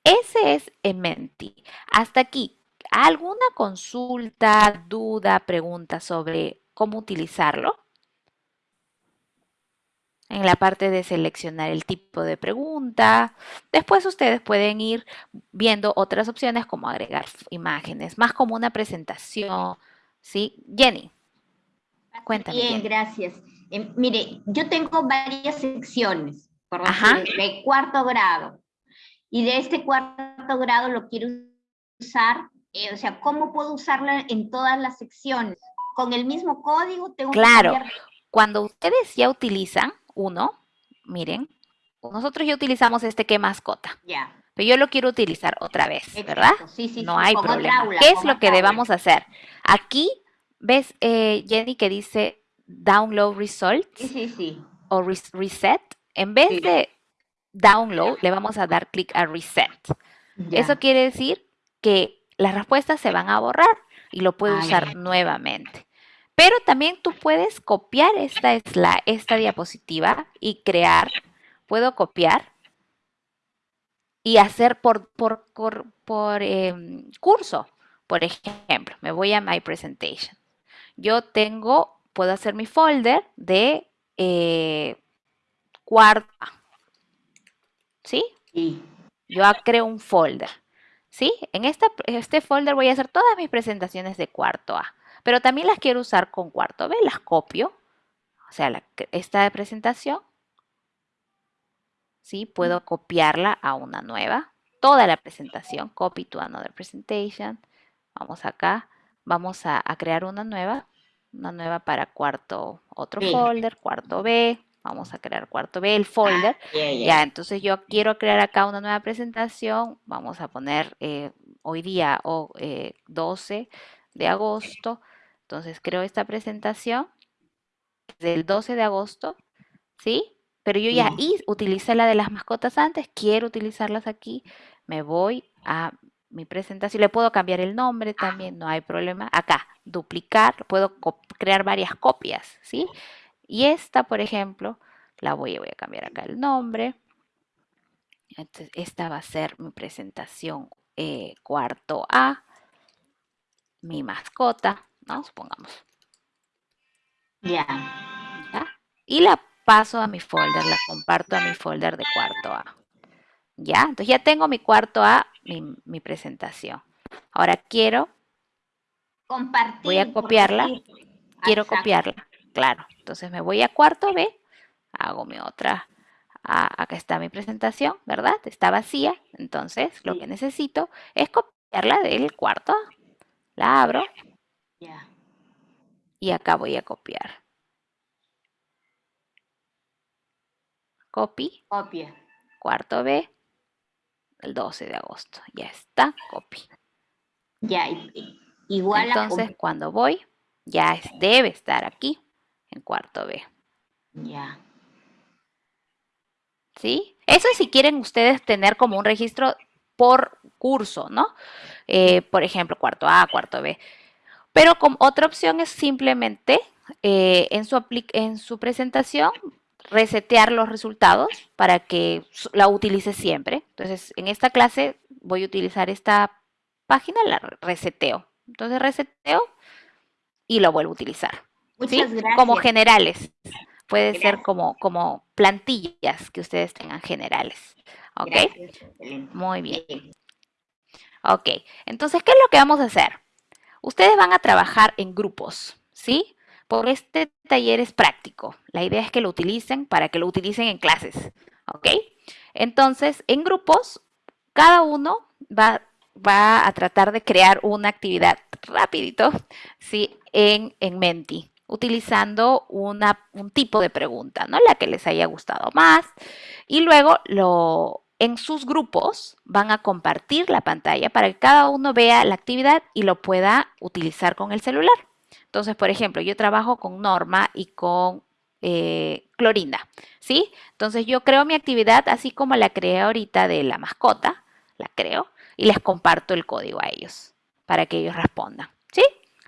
Ese es Menti. Hasta aquí, ¿alguna consulta, duda, pregunta sobre cómo utilizarlo? En la parte de seleccionar el tipo de pregunta. Después ustedes pueden ir viendo otras opciones como agregar imágenes, más como una presentación. ¿Sí? Jenny, cuéntame. Bien, gracias. Eh, mire, yo tengo varias secciones, por decir, de cuarto grado. Y de este cuarto grado lo quiero usar, eh, o sea, ¿cómo puedo usarla en todas las secciones? ¿Con el mismo código? Tengo claro, cuando ustedes ya utilizan uno, miren, nosotros ya utilizamos este que mascota. Ya. Pero yo lo quiero utilizar otra vez, ¿verdad? Sí, sí, no hay problema. ¿Qué es lo que debamos hacer? Aquí, ¿ves, eh, Jenny, que dice download results? Sí, sí, sí. O reset. En vez de download, le vamos a dar clic a reset. Eso quiere decir que las respuestas se van a borrar y lo puede usar nuevamente. Pero también tú puedes copiar esta, esta diapositiva y crear, puedo copiar y hacer por, por, por, em, curso. Por ejemplo, me voy a My Presentation. Yo tengo, puedo hacer mi folder de eh, cuarto ¿Sí? Sí. Yo creo un folder. ¿Sí? En esta, este folder voy a hacer todas mis presentaciones de cuarto A pero también las quiero usar con cuarto B, las copio, o sea, esta presentación, ¿sí? Puedo copiarla a una nueva. Toda la presentación, copy to another presentation. Vamos acá, vamos a, crear una nueva, una nueva para cuarto, otro folder, cuarto B. Vamos a crear cuarto B, el folder. Ah, ya, entonces yo quiero crear acá una nueva presentación. Vamos a poner eh, hoy día o 12 eh, de agosto. Entonces creo esta presentación del 12 de agosto, ¿sí? Pero yo ya utilicé la de las mascotas antes, quiero utilizarlas aquí, me voy a mi presentación, le puedo cambiar el nombre también, no hay problema. Acá, duplicar, puedo crear varias copias, ¿sí? Y esta, por ejemplo, la voy, voy a cambiar acá el nombre. Entonces, esta va a ser mi presentación eh, cuarto A, mi mascota, ¿no? Supongamos. Ya. Y la paso a mi folder, la comparto a mi folder de cuarto A. ¿Ya? Entonces ya tengo mi cuarto A, mi, presentación. Ahora quiero... Compartir. Voy a copiarla. Quiero copiarla, claro. Entonces me voy a cuarto B, hago mi otra... acá está mi presentación, ¿verdad? Está vacía. Entonces lo que necesito es copiarla del cuarto A. La abro. Y acá voy a copiar. Copy. Copia. Cuarto B, el 12 de agosto. Ya está, copy. Ya, igual Entonces, cuando voy, ya debe estar aquí, en cuarto B. Ya. ¿Sí? Eso es si quieren ustedes tener como un registro por curso, ¿no? Eh, por ejemplo, cuarto A, cuarto B. Pero otra opción es simplemente eh, en, su en su presentación resetear los resultados para que la utilice siempre. Entonces, en esta clase voy a utilizar esta página, la reseteo. Entonces, reseteo y lo vuelvo a utilizar. Muchas gracias. Como generales. Puede ser como, como plantillas que ustedes tengan generales. ¿Ok? Muy bien. Ok, entonces, ¿qué es lo que vamos a hacer? Ustedes van a trabajar en grupos, ¿sí? Por este taller es práctico. La idea es que lo utilicen para que lo utilicen en clases. ¿Ok? Entonces, en grupos, cada uno va, va a tratar de crear una actividad rapidito, ¿sí? En, en Menti, utilizando una, un tipo de pregunta, ¿no? La que les haya gustado más. Y luego lo, en sus grupos van a compartir la pantalla para que cada uno vea la actividad y lo pueda utilizar con el celular. Entonces, por ejemplo, yo trabajo con Norma y con eh, Clorinda, ¿sí? Entonces yo creo mi actividad así como la creé ahorita de la mascota, la creo, y les comparto el código a ellos para que ellos respondan.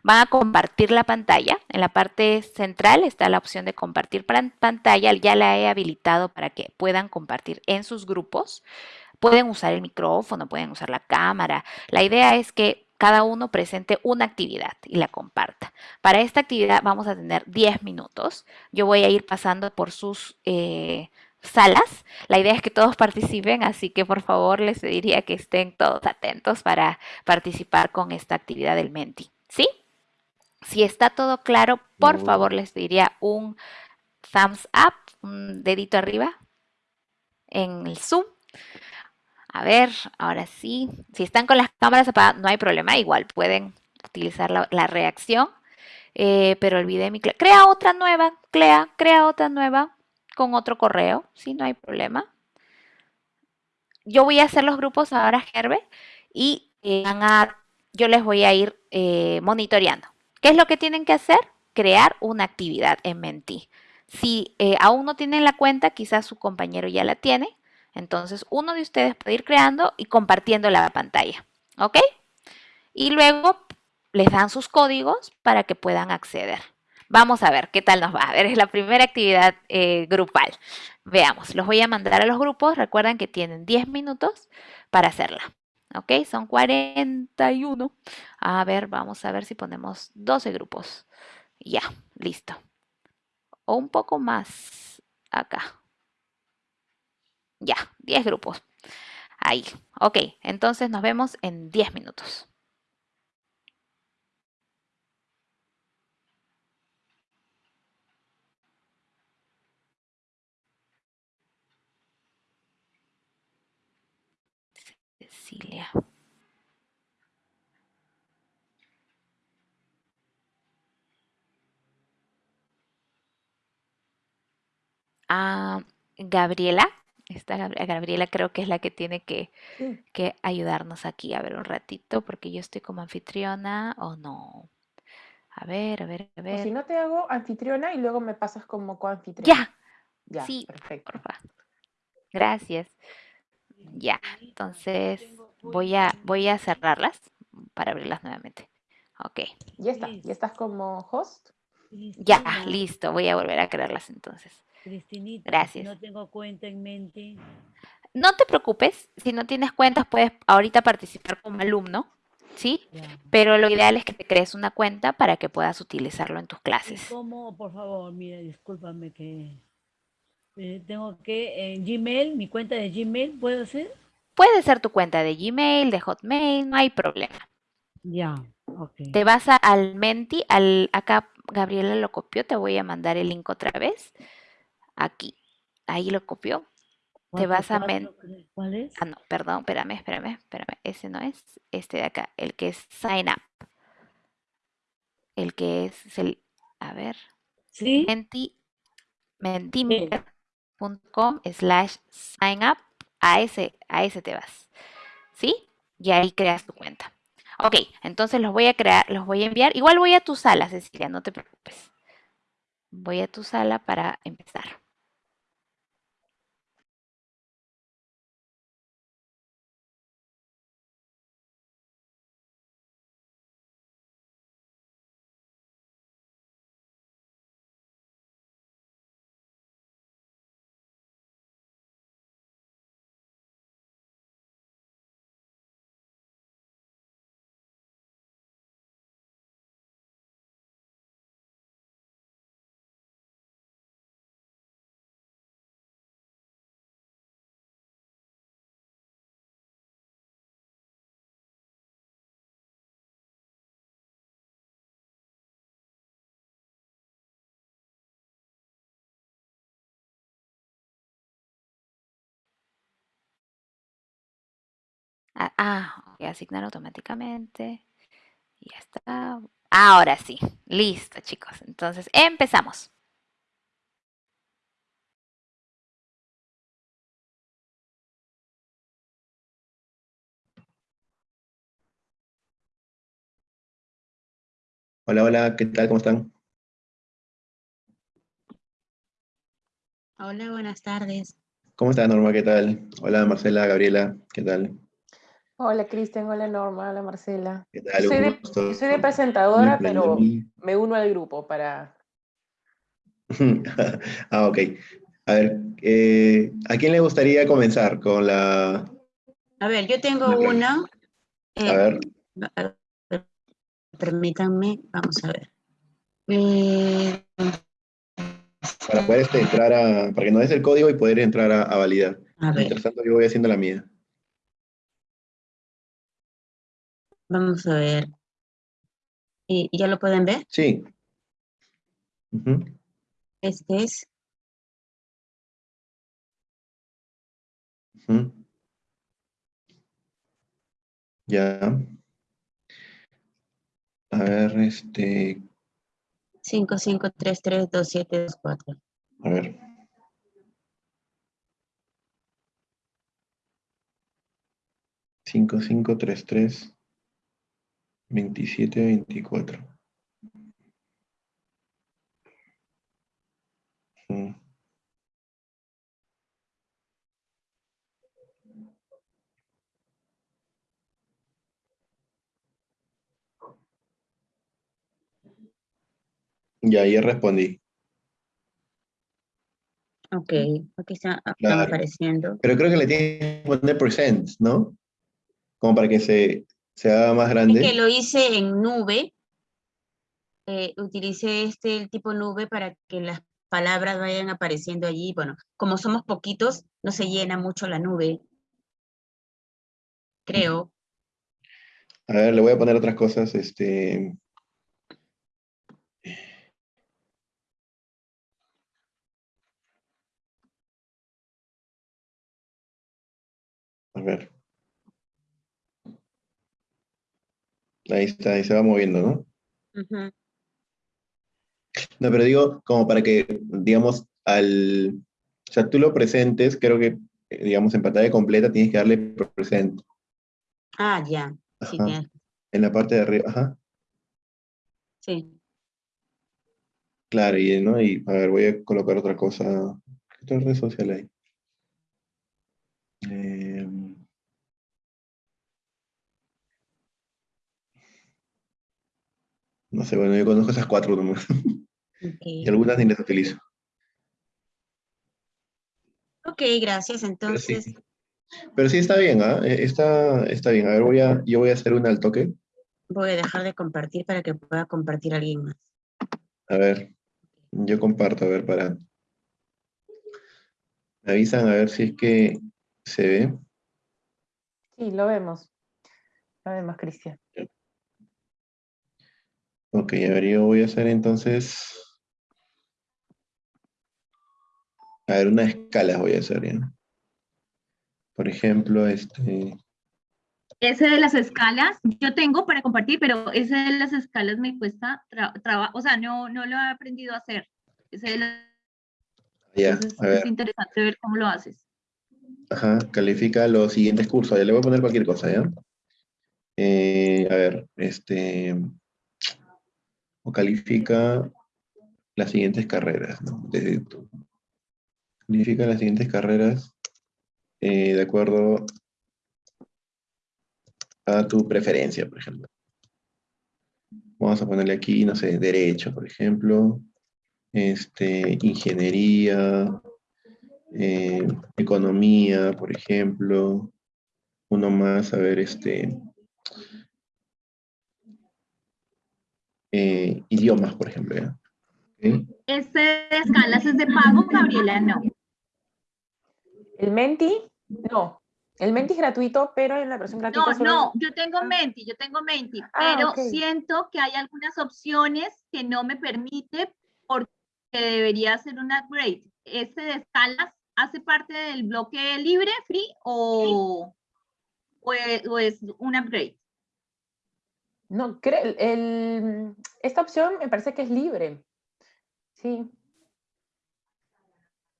Van a compartir la pantalla. En la parte central está la opción de compartir pantalla. Ya la he habilitado para que puedan compartir en sus grupos. Pueden usar el micrófono, pueden usar la cámara. La idea es que cada uno presente una actividad y la comparta. Para esta actividad vamos a tener 10 minutos. Yo voy a ir pasando por sus eh, salas. La idea es que todos participen, así que por favor les pediría que estén todos atentos para participar con esta actividad del Menti. ¿Sí? Si está todo claro, por favor les pediría un thumbs up, un dedito arriba en el Zoom. A ver, ahora sí. Si están con las cámaras apagadas, no hay problema. Igual pueden utilizar la, reacción. Eh, pero olvidé mi... Crea otra nueva. Crea, crea otra nueva con otro correo. Sí, no hay problema. Yo voy a hacer los grupos ahora, Gerbe. Y eh, yo les voy a ir eh, monitoreando. ¿Qué es lo que tienen que hacer? Crear una actividad en Menti. Si aún no tienen la cuenta, quizás su compañero ya la tiene. Entonces, uno de ustedes puede ir creando y compartiendo la pantalla. ¿Ok? Y luego les dan sus códigos para que puedan acceder. Vamos a ver qué tal nos va. A ver, es la primera actividad eh, grupal. Veamos, los voy a mandar a los grupos. Recuerden que tienen 10 minutos para hacerla. ¿Ok? Son 41. A ver, vamos a ver si ponemos 12 grupos. Ya, listo. O un poco más acá. Ya, 10 grupos. Ahí. Ok, entonces nos vemos en 10 minutos. Cecilia. Ah, Gabriela. Esta Gabriela creo que es la que tiene que, que ayudarnos aquí. A ver un ratito, porque yo estoy como anfitriona o no. A ver, a ver, a O ver. si no te hago anfitriona y luego me pasas como coanfitriona. Ya, Ya, sí, perfecto. porfa. Gracias. Ya, entonces voy a, voy a cerrarlas para abrirlas nuevamente. Ok, Ya está, ya estás como host. ya, listo. Voy a volver a crearlas entonces. Cristinita, Gracias. no tengo cuenta en mente. No te preocupes, si no tienes cuentas puedes ahorita participar como alumno, ¿sí? Ya. Pero lo ideal es que te crees una cuenta para que puedas utilizarlo en tus ¿Y clases. cómo, por favor, mira, discúlpame que eh, tengo que en Gmail, mi cuenta de Gmail, ¿puedo hacer? Puede ser tu cuenta de Gmail, de Hotmail, no hay problema. Ya, ok. Te vas a- al Menti, al, acá Gabriela lo copió, te voy a mandar el link otra vez. Aquí, ahí lo copió. Te vas a Menti. ¿Cuál es? Ah, no, perdón, espérame, espérame, espérame. Ese no es, este de acá, el que es Sign Up. El que es, es el, a ver, ¿Sí? menti, mentimeter.com slash sign up. A ese, a ese te vas. ¿Sí? Y ahí creas tu cuenta. Ok, entonces los voy a crear, los voy a enviar. Igual voy a tu sala, Cecilia, no te preocupes. Voy a tu sala para empezar. Ah, ok, asignar automáticamente. Y ya está. Ahora sí. Listo, chicos. Entonces, empezamos. Hola, hola, ¿qué tal? ¿Cómo están? Hola, buenas tardes. ¿Cómo está Norma? ¿Qué tal? Hola, Marcela, Gabriela, ¿qué tal? Hola Cristian, hola Norma, hola Marcela. ¿Qué Yo tal? soy de, soy presentadora, pero me uno al grupo para... Ah, ok. A ver, eh, ¿a quién le gustaría comenzar con la... A ver, yo tengo una. A eh, ver, a ver, permítanme, vamos a ver. Eh, para poder este, entrar a... Para que nos des el código y poder entrar a, a validar. a ver, Mientras tanto, yo voy haciendo la mía. Vamos a ver. ¿Y ya lo pueden ver? Sí. Ujú. Este es. Ujú. Ya. A ver, este... 55332724. A ver. Cinco, cinco, tres, tres, veintisiete, veinticuatro. Mm. Ya, ya respondí. Ok, aquí está, Claro. apareciendo. Pero creo que le tienes que poner presents, ¿no? Como para que se, se haga más Es grande. que lo hice en nube. Eh, utilicé este el tipo nube para que las palabras vayan apareciendo allí. Bueno, como somos poquitos, no se llena mucho la nube. Creo. A ver, le voy a poner otras cosas. Este. A ver. Ahí está, ahí se va moviendo, ¿no? No, pero digo, como para que, digamos, al... O sea, tú lo presentes, creo que, eh, digamos, en pantalla completa tienes que darle present. Ah, ya. Sí. En la parte de arriba, ajá. Sí. Claro, y, ¿no? y a ver, voy a colocar otra cosa. ¿Qué otra red social hay? Em, no sé, bueno, yo conozco esas cuatro nomás. Y algunas ni las utilizo. Ok, gracias. Entonces, Pero sí está bien, ¿ah? Eh, Está, está bien. A ver, voy a, yo voy a hacer una al toque. voy a dejar de compartir para que pueda compartir alguien más. A ver, yo comparto, a ver, para... Me avisan a ver si es que se ve. Sí, lo vemos. Lo vemos, Cristian. Ok, a ver, yo voy a hacer entonces... A ver, una escala voy a hacer, ¿ya? Por ejemplo, este... Ese de las escalas, yo tengo para compartir, pero ese de las escalas me cuesta trabajo, o sea, no, no lo he aprendido a hacer. Ese de las- Ya, entonces a ver. es interesante ver cómo lo haces. Ajá, califica los siguientes cursos. Ya le voy a poner cualquier cosa, ¿ya? Eh, a ver, este... Califica las siguientes carreras, ¿no? Desde Califica las siguientes carreras eh, de acuerdo a tu preferencia, por ejemplo. Vamos a ponerle aquí, no sé, derecho, por ejemplo. Este, ingeniería, eh, economía, por ejemplo. Uno más, a ver, este... eh, idiomas, por ejemplo. Ese de escalas es de pago, Gabriela, no. ¿El Menti? No. El Menti es gratuito, pero en la versión gratuita No, solo- no, yo tengo Menti, yo tengo Menti, Ah, pero siento que hay algunas opciones que no me permite porque debería hacer un upgrade. ¿Ese de escalas hace parte del bloque libre, free, o, o es, o es un upgrade? No, creo, el, esta opción me parece que es libre. Sí.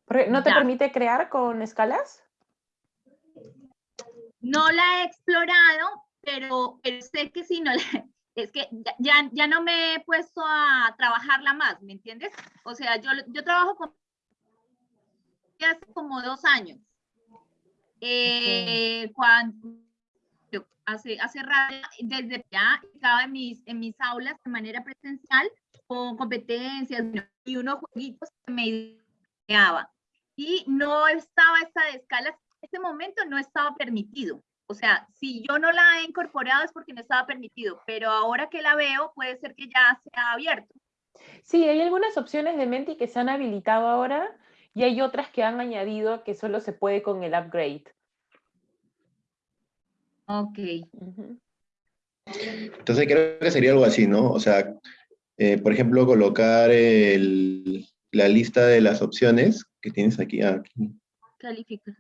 Porque ¿No te Ya. permite crear con escalas? No la he explorado, pero, pero sé que si no la, es que ya- ya, ya no me he puesto a trabajarla más, ¿me entiendes? O sea, yo, yo trabajo con hace como dos años. Eh, cuando hace, hace rato, desde ya estaba en mis, en mis aulas de manera presencial con competencias y unos jueguitos que me ideaba. Y no estaba esta de escalas, en ese momento no estaba permitido. O sea, si yo no la he incorporado es porque no estaba permitido, pero ahora que la veo puede ser que ya sea abierto. Sí, hay algunas opciones de Menti que se han habilitado ahora y hay otras que han añadido que solo se puede con el upgrade. Ok. Entonces creo que sería algo así, ¿no? O sea, eh, por ejemplo, colocar el- la lista de las opciones que tienes aquí, ah, aquí, Califica.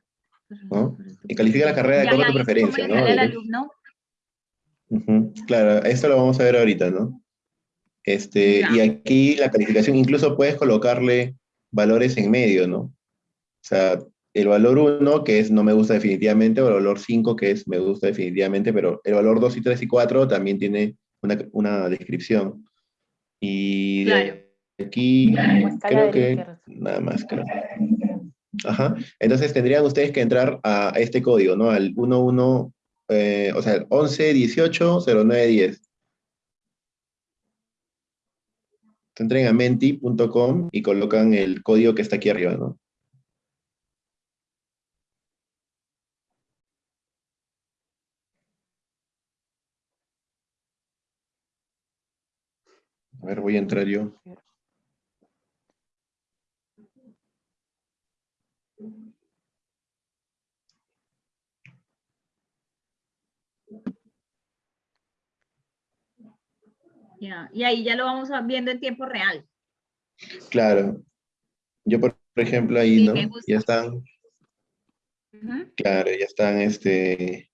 ¿no? Y califica la carrera de acuerdo a tu ¿y cómo preferencia, ¿no? alumno? Claro, esto lo vamos a ver ahorita, ¿no? Este, y aquí la calificación, incluso puedes colocarle valores en medio, ¿no? O sea, el valor 1, que es no me gusta definitivamente, o el valor 5, que es me gusta definitivamente, pero el valor 2 y 3 y 4 también tiene una, una descripción. Y de aquí, escala creo que nada más, creo. Ajá. Entonces tendrían ustedes que entrar a este código, ¿no? Al 11, eh, o sea, el 11 18 09 10. Entren a menti.com y colocan el código que está aquí arriba, ¿no? Ver, voy a entrar yo. Ya, Y ahí ya lo vamos viendo en tiempo real. Claro. Yo, por ejemplo, ahí, Sí, ¿no? Ya están, claro, ya están, este...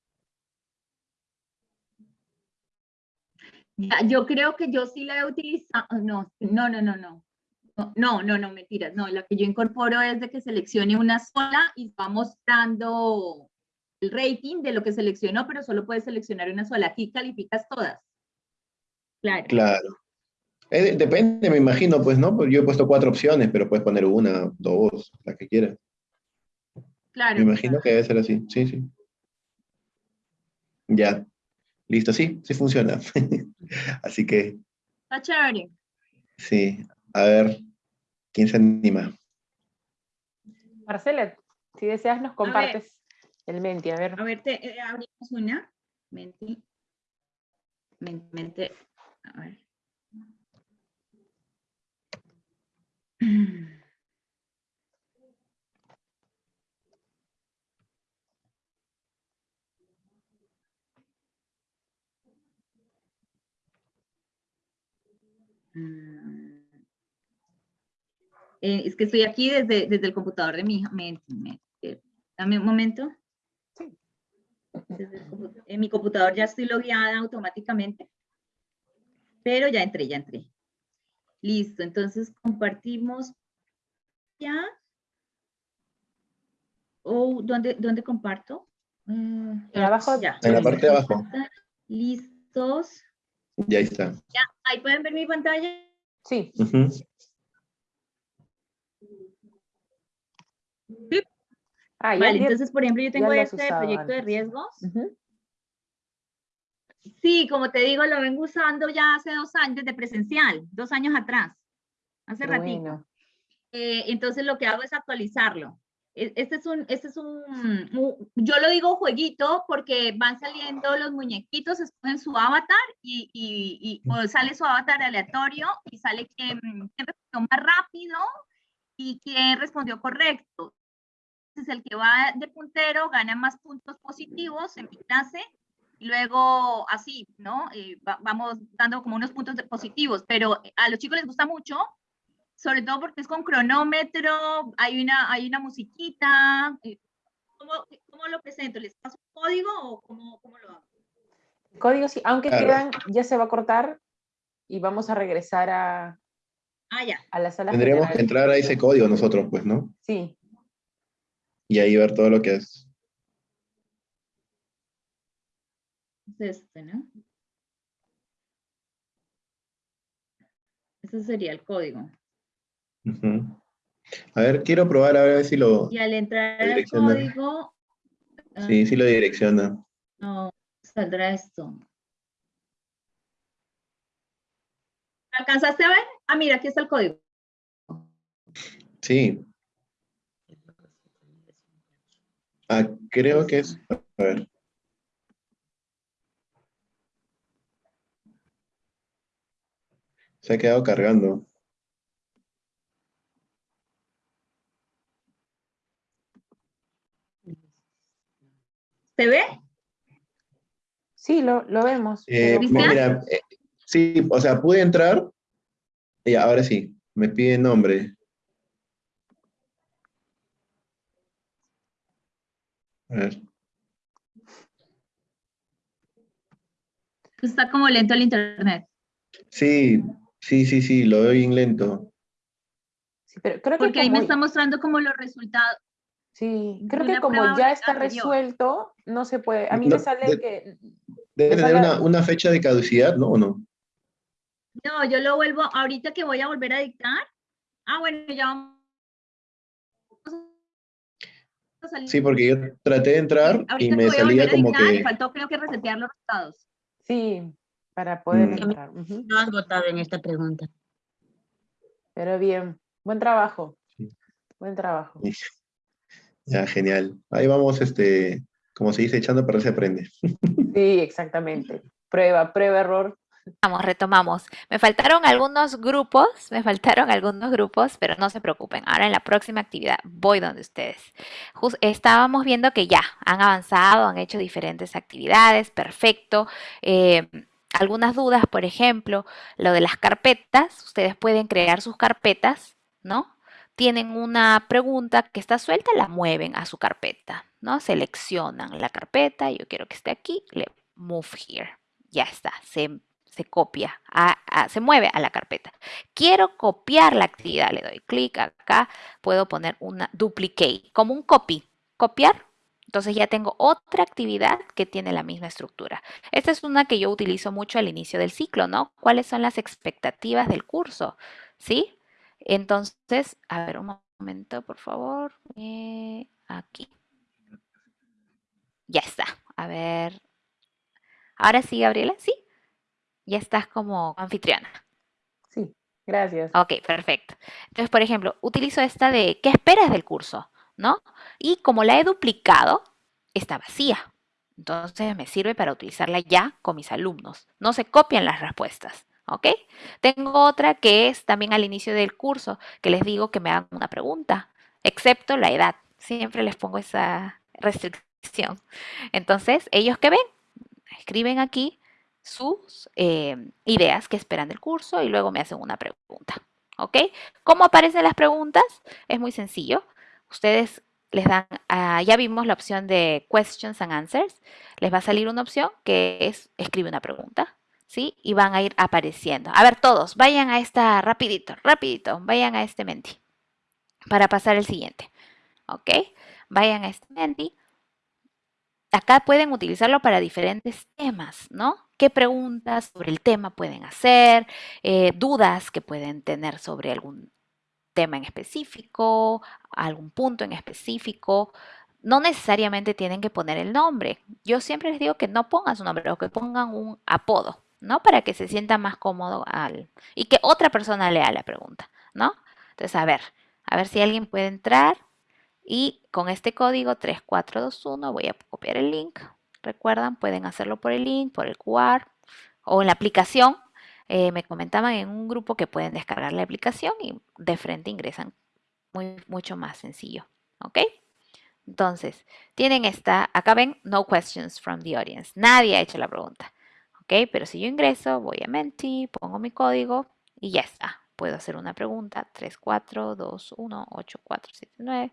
yo creo que yo sí la he utilizado, no, no, no, no, no. No, no, no, mentiras. No, la que yo incorporo es de que seleccione una sola y va mostrando el rating de lo que seleccionó, pero solo puedes seleccionar una sola. Aquí calificas todas. Claro. Claro. Eh, depende, me imagino, pues, ¿no? Yo he puesto cuatro opciones, pero puedes poner una, dos, la que quieras. Claro. Me imagino que debe ser así, sí, sí. Ya. Listo, sí, sí funciona. así que, Está chévere. sí. A ver, ¿quién se anima? Marcela, si deseas nos compartes el Menti, a ver. A ver, te, eh, abrimos una. Menti. Men- Mente. A ver. Eh, es que estoy aquí desde, desde el computador de mi hija. Menti, Menti. Dame un momento. Compu- en mi computador ya estoy logueada automáticamente. Pero ya entré, ya entré. Listo, entonces compartimos ya. ¿O dónde, dónde comparto? Mm, abajo, ya. En la parte de abajo. Listos. Ya está. Ya, ahí pueden ver mi pantalla. Sí. Ah, ya- Vale, ya- entonces, por ejemplo, yo tengo este usado proyecto de riesgos. Sí, como te digo, lo vengo usando ya hace dos años de presencial, dos años atrás, hace ratito. bueno. Eh, entonces lo que hago es actualizarlo. E- Este es un, este es un, yo lo digo jueguito porque van saliendo los muñequitos, escogen su avatar y, y, y- o sale su avatar aleatorio y sale quien, quien respondió más rápido y quien respondió correcto. Entonces el que va de puntero gana más puntos positivos en mi clase y luego así, ¿no? Eh, va- vamos dando como unos puntos de positivos, pero a los chicos les gusta mucho, sobre todo porque es con cronómetro, hay una, hay una musiquita. eh, ¿Cómo, cómo lo presento? ¿Les paso un código o cómo, cómo lo hago? Código sí, aunque Claro. quedan, ya se va a cortar y vamos a regresar a, Ah, ya. a la sala Tendríamos general. que entrar a ese código nosotros, pues, ¿no? Sí, Y ahí ver todo lo que es. Es este, ¿no? Ese sería el código. A ver, quiero probar a ver si lo... Y al entrar al Direcciona. código, ah, Sí, sí lo direcciona. no, saldrá esto. ¿Alcanzaste a ver? Ah, mira, aquí está el código. Sí. Ah, creo que es... A ver. Se ha quedado cargando. ¿Se ve? sí, lo, lo vemos. Eh, mira, eh, sí, o sea, pude entrar. Y ahora sí, me pide nombre. A ver. Está como lento el internet. Sí, sí, sí, sí, lo veo bien lento. sí, pero creo que Porque ahí me está mostrando como los resultados. Sí, creo que como ya está anterior. resuelto, no se puede. A mí No, me sale de- que Debe Me tener una, una fecha de caducidad, ¿no? ¿O no? No, yo lo vuelvo, ahorita que voy a volver a dictar. Ah, bueno, ya vamos a salir. Sí, porque yo traté de entrar y me voy a salía volver a como dictar, que... faltó creo que resetear los resultados. sí, para poder Mm. entrar. No has votado en esta pregunta. Pero bien, buen trabajo. Sí. Buen trabajo. Ya, genial. Ahí vamos, este, como se dice, echando para se aprende. Sí, exactamente. Prueba, prueba, error. Vamos, retomamos. Me faltaron algunos grupos, me faltaron algunos grupos, pero no se preocupen. Ahora en la próxima actividad voy donde ustedes. Jus- estábamos viendo que ya han avanzado, han hecho diferentes actividades, perfecto. Eh, algunas dudas, por ejemplo, lo de las carpetas, ustedes pueden crear sus carpetas, ¿no? Tienen una pregunta que está suelta, la mueven a su carpeta, ¿no? Seleccionan la carpeta, yo quiero que esté aquí, le move here. Ya está, se, se copia, se mueve a la carpeta. Quiero copiar la actividad, le doy clic acá, puedo poner una duplicate, como un copy, copiar. Entonces ya tengo otra actividad que tiene la misma estructura. Esta es una que yo utilizo mucho al inicio del ciclo, ¿no? ¿Cuáles son las expectativas del curso? ¿Sí? Entonces, a ver, un momento, por favor. Eh, aquí. Ya está. A ver. Ahora sí, Gabriela, sí. Ya estás como anfitriona. Sí, gracias. Ok, perfecto. Entonces, por ejemplo, utilizo esta de ¿qué esperas del curso? ¿No? Y como la he duplicado, está vacía. Entonces me sirve para utilizarla ya con mis alumnos. No se copian las respuestas. ¿Ok? Tengo otra que es también al inicio del curso, que les digo que me hagan una pregunta, excepto la edad. Siempre les pongo esa restricción. Entonces, ellos que ven, escriben aquí sus eh, ideas que esperan del curso y luego me hacen una pregunta. ¿Ok? ¿Cómo aparecen las preguntas? Es muy sencillo. Ustedes les dan, ya vimos la opción de questions and answers. Les va a salir una opción que es escribe una pregunta. ¿Sí? Y van a ir apareciendo. A ver, todos, vayan a esta, rapidito, rapidito, vayan a este Menti. Para pasar el siguiente. ¿Ok? Vayan a este Menti acá pueden utilizarlo para diferentes temas, ¿no? ¿Qué preguntas sobre el tema pueden hacer? Eh, dudas que pueden tener sobre algún tema en específico, algún punto en específico. No necesariamente tienen que poner el nombre. Yo siempre les digo que no pongan su nombre o que pongan un apodo, ¿no? Para que se sienta más cómodo al... y que otra persona lea la pregunta, ¿no? Entonces, a ver, a ver si alguien puede entrar y con este código 3421 voy a copiar el link. Recuerdan, pueden hacerlo por el link, por el QR o en la aplicación. Eh, me comentaban en un grupo que pueden descargar la aplicación y de frente ingresan muy, mucho más sencillo. ¿Ok? Entonces, tienen esta, acá ven, no questions from the audience. Nadie ha hecho la pregunta. ¿Ok? Pero si yo ingreso, voy a Menti, pongo mi código y ya está. Puedo hacer una pregunta. 34218479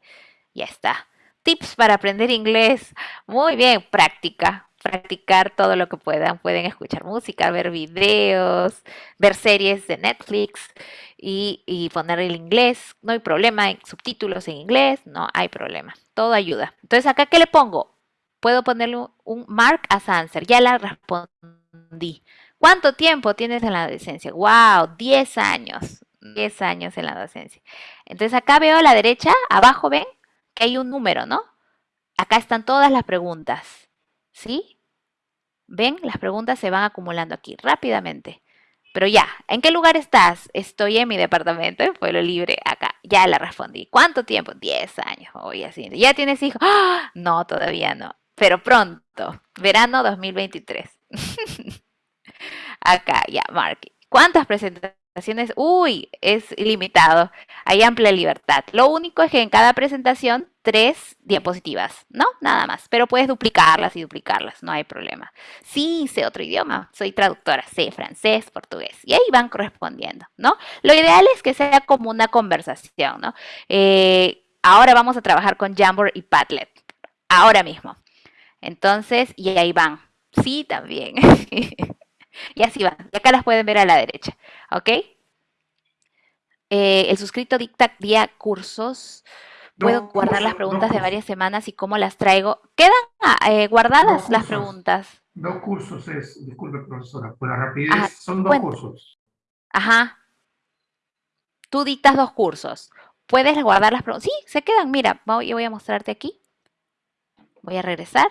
ya está. Tips para aprender inglés. Muy bien, práctica. Practicar todo lo que puedan. Pueden escuchar música, ver videos, ver series de Netflix y, poner el inglés. No hay problema. Subtítulos en inglés. No hay problema. Todo ayuda. Entonces, ¿acá qué le pongo? Puedo ponerle un mark as answer. Ya la respondí. ¿Cuánto tiempo tienes en la adolescencia? ¡Wow! 10 años. 10 años en la docencia. Entonces acá veo a la derecha, abajo ven, que hay un número, ¿no? Acá están todas las preguntas, ¿sí? ¿Ven? Las preguntas se van acumulando aquí rápidamente. Pero ya, ¿en qué lugar estás? Estoy en mi departamento, en Pueblo Libre, acá. Ya la respondí. ¿Cuánto tiempo? Diez años. Voy así. ¿Ya tienes hijos? ¡Ah! No, todavía no. Pero pronto. Verano 2023. acá, ya, Mark. ¿Cuántas presentaciones? uy, es ilimitado. Hay amplia libertad. Lo único es que en cada presentación, tres diapositivas, ¿no? Nada más. Pero puedes duplicarlas y duplicarlas, no hay problema. Sí, sé otro idioma. Soy traductora, sé francés, portugués. Y ahí van correspondiendo, ¿no? Lo ideal es que sea como una conversación, ¿no? Eh, ahora vamos a trabajar con Jamboard y Padlet. Ahora mismo. Entonces, y ahí van. Sí, también. Y así va. Y acá las pueden ver a la derecha. ¿Ok? Eh, el suscrito dicta día cursos. Puedo guardar las preguntas de varias semanas y cómo las traigo. Quedan ah, eh, guardadas las preguntas. Dos cursos es, disculpe profesora, por la rapidez son dos cursos. Ajá. Tú dictas dos cursos. Puedes guardar las preguntas. Sí, se quedan. Mira, yo voy a mostrarte aquí. Voy a regresar.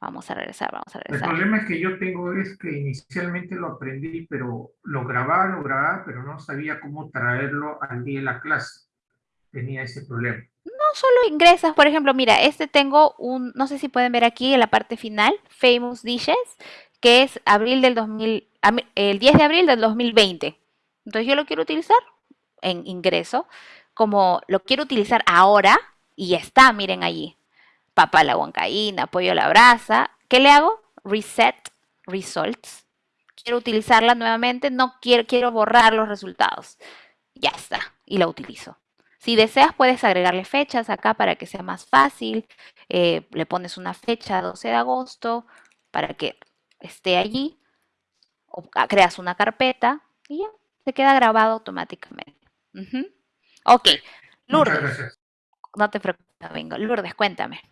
Vamos a regresar, vamos a regresar. El problema es que yo tengo es que inicialmente lo aprendí, pero lo grababa, lo grababa, pero no sabía cómo traerlo al día de la clase. Tenía ese problema. No solo ingresas, por ejemplo, mira, este tengo un, no sé si pueden ver aquí en la parte final, Famous Dishes, que es abril del 2000, el 10 de abril del 2020. Entonces yo lo quiero utilizar en ingreso, como lo quiero utilizar ahora, y ya está, miren allí papa a la huancaína, pollo a la brasa. ¿Qué le hago? Reset results. Quiero utilizarla nuevamente, no quiero, quiero borrar los resultados. Ya está, y la utilizo. Si deseas, puedes agregarle fechas acá para que sea más fácil. Eh, le pones una fecha 12 de agosto para que esté allí. creas una carpeta y ya, se queda grabado automáticamente. Ok, Lourdes. No te preocupes, vengo. Lourdes, cuéntame.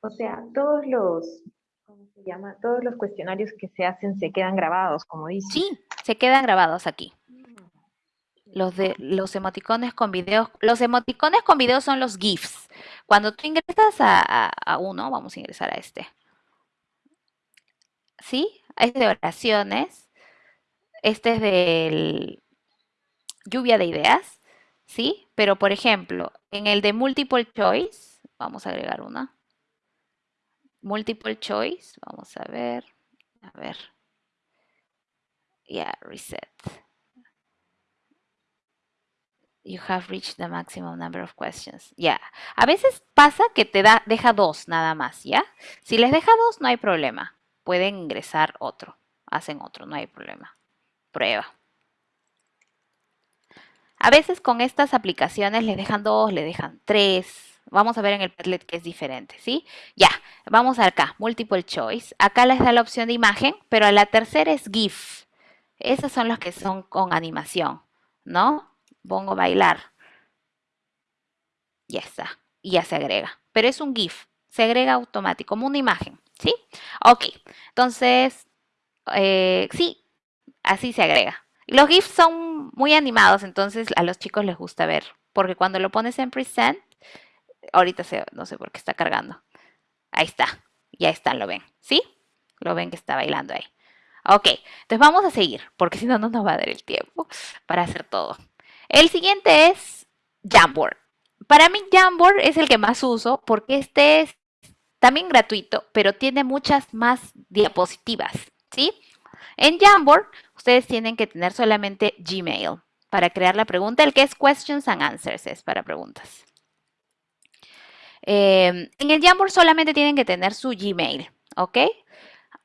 O sea, todos los, ¿cómo se llama? Todos los cuestionarios que se hacen se quedan grabados, como dice. Sí, se quedan grabados aquí. Los de los emoticones con videos. Los emoticones con videos son los GIFs. Cuando tú ingresas a, uno, vamos a ingresar a este. ¿Sí? Este de oraciones. Este es del lluvia de ideas. ¿Sí? Pero, por ejemplo, en el de multiple choice, vamos a agregar una. Multiple choice, vamos a ver. A ver. Ya, reset you have reached the maximum number of questions. Ya. A veces pasa que te da, deja dos nada más, ¿ya? Si les deja dos, no hay problema. Pueden ingresar otro. Hacen otro, no hay problema. Prueba. A veces con estas aplicaciones les dejan dos, le dejan tres. Vamos a ver en el Padlet que es diferente, ¿sí? Ya, vamos acá, multiple choice. Acá les da la opción de imagen, pero la tercera es GIF. Esas son las que son con animación, ¿no? pongo bailar. Ya está. Y ya se agrega. Pero es un GIF. Se agrega automático, como una imagen. ¿Sí? Ok. Entonces, eh, sí, así se agrega. Los GIFs son muy animados, entonces a los chicos les gusta ver. Porque cuando lo pones en present, ahorita se, no sé por qué está cargando. Ahí está. Ya está, lo ven. ¿Sí? Lo ven que está bailando ahí. Ok, entonces vamos a seguir, porque si no, no nos va a dar el tiempo para hacer todo. El siguiente es Jamboard. Para mí Jamboard es el que más uso porque este es también gratuito, pero tiene muchas más diapositivas, ¿sí? En Jamboard ustedes tienen que tener solamente Gmail para crear la pregunta, el que es Questions and Answers es para preguntas. Em, en el Jamboard solamente tienen que tener su Gmail, ¿ok?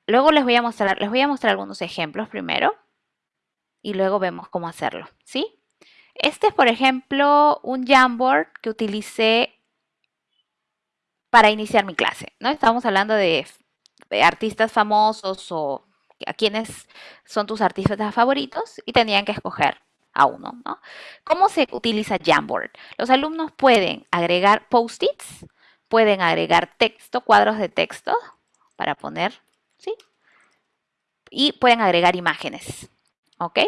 Luego les voy a mostrar, les voy a mostrar algunos ejemplos primero y luego vemos cómo hacerlo, ¿sí? Este es, por ejemplo, un Jamboard que utilicé para iniciar mi clase, ¿no? Estamos hablando de, artistas famosos o a quienes son tus artistas favoritos y tenían que escoger a uno, ¿no? ¿Cómo se utiliza Jamboard? Los alumnos pueden agregar post-its, pueden agregar texto, cuadros de texto para poner, ¿sí? Y pueden agregar imágenes, ¿ok?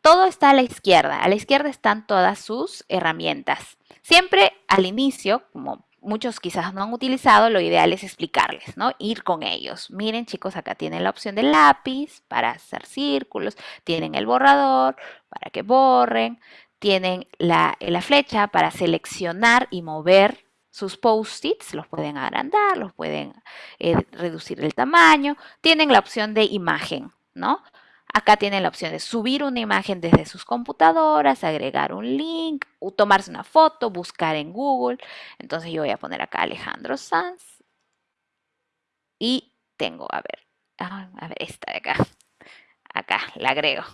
Todo está a la izquierda. A la izquierda están todas sus herramientas. Siempre al inicio, como muchos quizás no han utilizado, lo ideal es explicarles, ¿no? Ir con ellos. Miren chicos, acá tienen la opción del lápiz para hacer círculos, tienen el borrador para que borren, tienen la, flecha para seleccionar y mover sus post-its, los pueden agrandar, los pueden eh, reducir el tamaño, tienen la opción de imagen, ¿no? Acá tienen la opción de subir una imagen desde sus computadoras, agregar un link, o tomarse una foto, buscar en Google. Entonces yo voy a poner acá Alejandro Sanz. Y tengo, a ver, a ver, esta de acá. Acá, la agrego.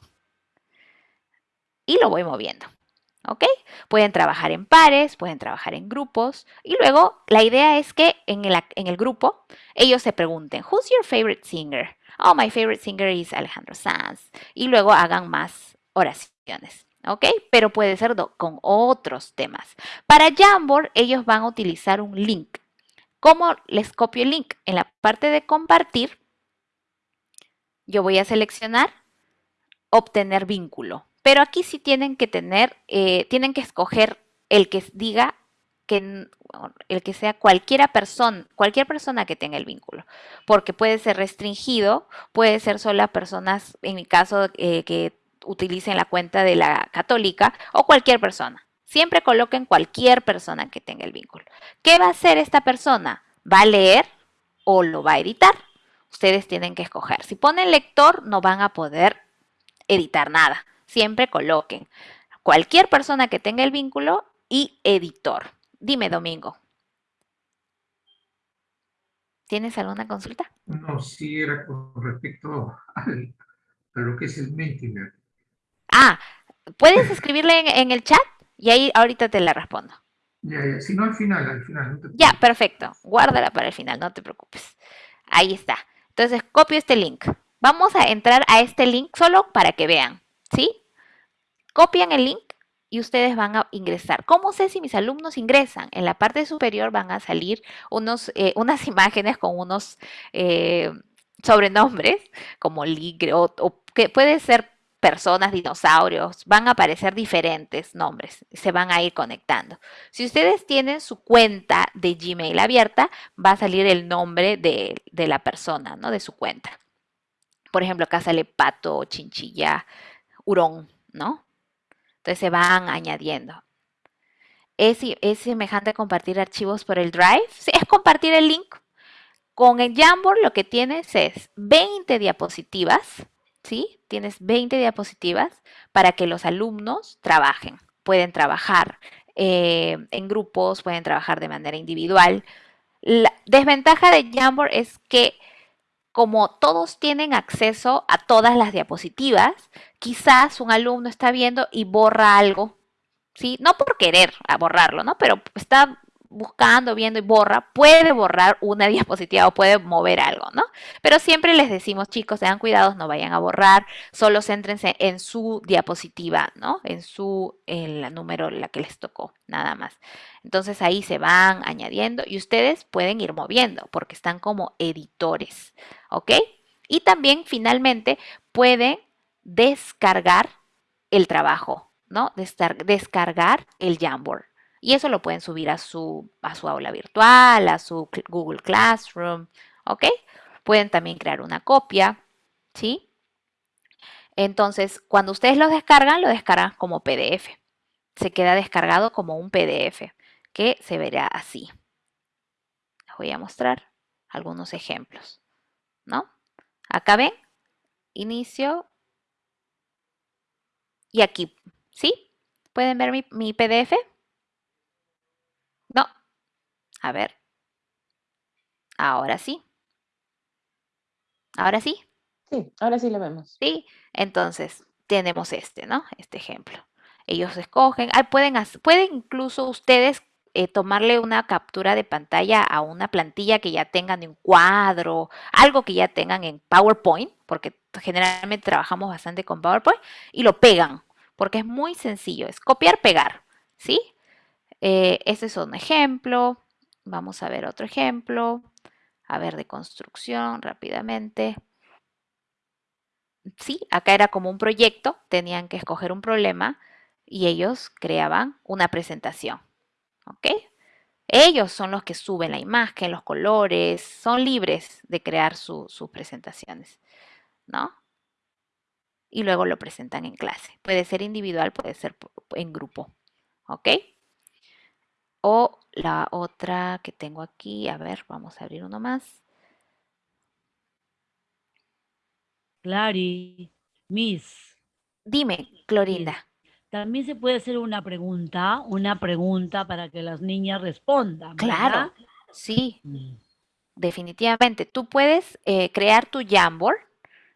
Y lo voy moviendo. ¿Ok? Pueden trabajar en pares, pueden trabajar en grupos. Y luego la idea es que en el, en el grupo ellos se pregunten, ¿Who's your favorite singer? oh, my favorite singer is Alejandro Sanz, y luego hagan más oraciones. ¿Ok? Pero puede ser con otros temas. Para Jamboard, ellos van a utilizar un link. ¿Cómo les copio el link? En la parte de compartir, yo voy a seleccionar obtener vínculo. Pero aquí sí tienen que tener, eh, tienen que escoger el que diga que el que sea cualquiera persona, cualquier persona que tenga el vínculo, porque puede ser restringido, puede ser solo personas, en mi caso, eh, que utilicen la cuenta de la católica o cualquier persona. Siempre coloquen cualquier persona que tenga el vínculo. ¿Qué va a hacer esta persona? ¿Va a leer o lo va a editar? Ustedes tienen que escoger. Si ponen lector, no van a poder editar nada. Siempre coloquen cualquier persona que tenga el vínculo y editor. Dime, Domingo. ¿Tienes alguna consulta? No, sí era con respecto al, a lo que es el Mentimeter. Ah, ¿puedes escribirle en, el chat? Y ahí ahorita te la respondo. Ya, ya, si no al final, al final. ya, perfecto. Guárdala para el final, no te preocupes. Ahí está. Entonces, copio este link. Vamos a entrar a este link solo para que vean, ¿sí? Copian el link y ustedes van a ingresar. ¿Cómo sé si mis alumnos ingresan? En la parte superior van a salir unos, eh, unas imágenes con unos eh, sobrenombres, como Ligre, o, que puede ser personas, dinosaurios, van a aparecer diferentes nombres, se van a ir conectando. Si ustedes tienen su cuenta de Gmail abierta, va a salir el nombre de, de la persona, ¿no? De su cuenta. Por ejemplo, acá sale pato, chinchilla, hurón, ¿no? Entonces se van añadiendo. ¿Es, ¿Es, semejante a compartir archivos por el Drive? Sí, es compartir el link. Con el Jamboard lo que tienes es 20 diapositivas, ¿sí? Tienes 20 diapositivas para que los alumnos trabajen. Pueden trabajar eh, en grupos, pueden trabajar de manera individual. La desventaja de Jamboard es que como todos tienen acceso a todas las diapositivas, quizás un alumno está viendo y borra algo, ¿sí? No por querer borrarlo, ¿no? Pero está buscando, viendo y borra, puede borrar una diapositiva o puede mover algo, ¿no? Pero siempre les decimos, chicos, sean cuidados, no vayan a borrar, solo céntrense en su diapositiva, ¿no? En su, en la número, la que les tocó, nada más. Entonces ahí se van añadiendo y ustedes pueden ir moviendo porque están como editores, ¿ok? Y también finalmente pueden descargar el trabajo, ¿no? Descargar el Jamboard. Y eso lo pueden subir a su, a su aula virtual, a su Google Classroom, ¿ok? Pueden también crear una copia, ¿sí? Entonces, cuando ustedes lo descargan, lo descargan como PDF. Se queda descargado como un PDF, que se verá así. Les voy a mostrar algunos ejemplos, ¿no? Acá ven, inicio. Y aquí, ¿sí? ¿Pueden ver mi, mi PDF? A ver. Ahora sí. ¿Ahora sí? Sí, ahora sí lo vemos. Sí, entonces tenemos este, ¿no? Este ejemplo. Ellos escogen, pueden, pueden incluso ustedes eh, tomarle una captura de pantalla a una plantilla que ya tengan en cuadro, algo que ya tengan en PowerPoint, porque generalmente trabajamos bastante con PowerPoint, y lo pegan, porque es muy sencillo, es copiar, pegar, ¿sí? Eh, este es un ejemplo. Vamos a ver otro ejemplo. A ver, de construcción rápidamente. Sí, acá era como un proyecto. Tenían que escoger un problema y ellos creaban una presentación. ¿Ok? Ellos son los que suben la imagen, los colores, son libres de crear sus presentaciones, ¿no? Y luego lo presentan en clase. Puede ser individual, puede ser en grupo, ¿ok? O la otra que tengo aquí, a ver, vamos a abrir uno más. Clary, Miss. Dime, Clorinda. También se puede hacer una pregunta, una pregunta para que las niñas respondan. Claro, sí. Mm. Definitivamente. Tú puedes eh, crear tu Jamboard.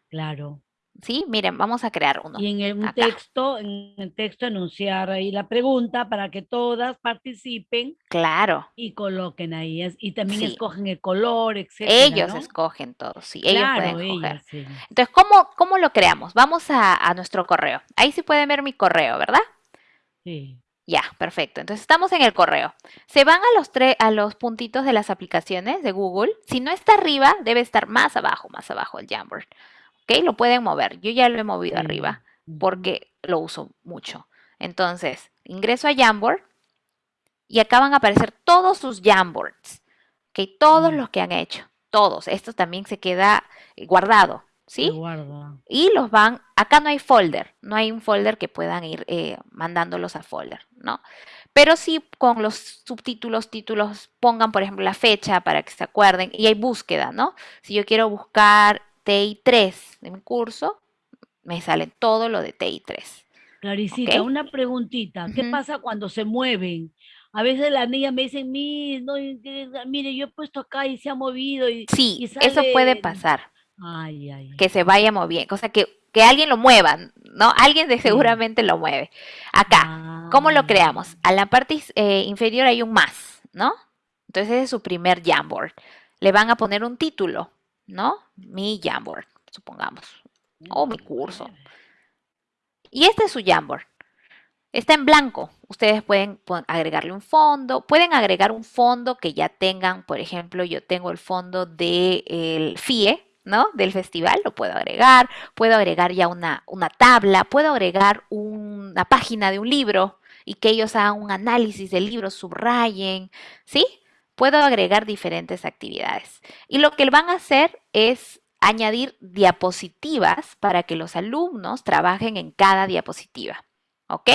Claro. Sí, miren, vamos a crear uno. Y en el texto, en el texto anunciar ahí la pregunta para que todas participen. Claro. Y coloquen ahí. Y también escogen el color, etc. Ellos escogen todo, sí. Ellos pueden escoger. Entonces, ¿cómo, ¿cómo lo creamos? Vamos a, a nuestro correo. Ahí sí pueden ver mi correo, ¿verdad? Sí. Ya, perfecto. Entonces estamos en el correo. Se van a los, a los puntitos de las aplicaciones de Google. Si no está arriba, debe estar más abajo, más abajo el Jamboard. ¿Ok? Lo pueden mover. Yo ya lo he movido arriba porque lo uso mucho. Entonces, ingreso a Jamboard y acá van a aparecer todos sus Jamboards, ¿ok? Todos los que han hecho, todos. Esto también se queda eh, guardado, ¿sí? Y los van, acá no hay folder, no hay un folder que puedan ir eh, mandándolos a folder, ¿no? Pero sí con los subtítulos, títulos, pongan por ejemplo la fecha para que se acuerden y hay búsqueda, ¿no? Si yo quiero buscar TI3 de mi curso, me sale todo lo de TI3. Claricita, una preguntita. ¿Qué pasa cuando se mueven? A veces las niñas me dicen, mire, yo he puesto acá y se ha movido. Y, sí, eso puede pasar. Ay, ay, que se vaya moviendo, cosa que, que alguien lo mueva, ¿no? Alguien de seguramente lo mueve. Acá, ¿cómo lo ah. creamos? A la parte eh, inferior hay un más, ¿no? Entonces ese es su primer Jamboard. Le van a poner un título. ¿No? Mi Jamboard. supongamos, o mi curso. Y este es su Jamboard. Está en blanco. Ustedes pueden agregarle un fondo. Pueden agregar un fondo que ya tengan. Por ejemplo, yo tengo el fondo del FIE, ¿no? Del festival. Lo puedo agregar. Puedo agregar ya una, una tabla. Puedo agregar una página de un libro y que ellos hagan un análisis del libro, subrayen, ¿sí? Puedo agregar diferentes actividades. Y lo que van a hacer es añadir diapositivas para que los alumnos trabajen en cada diapositiva. ¿Ok?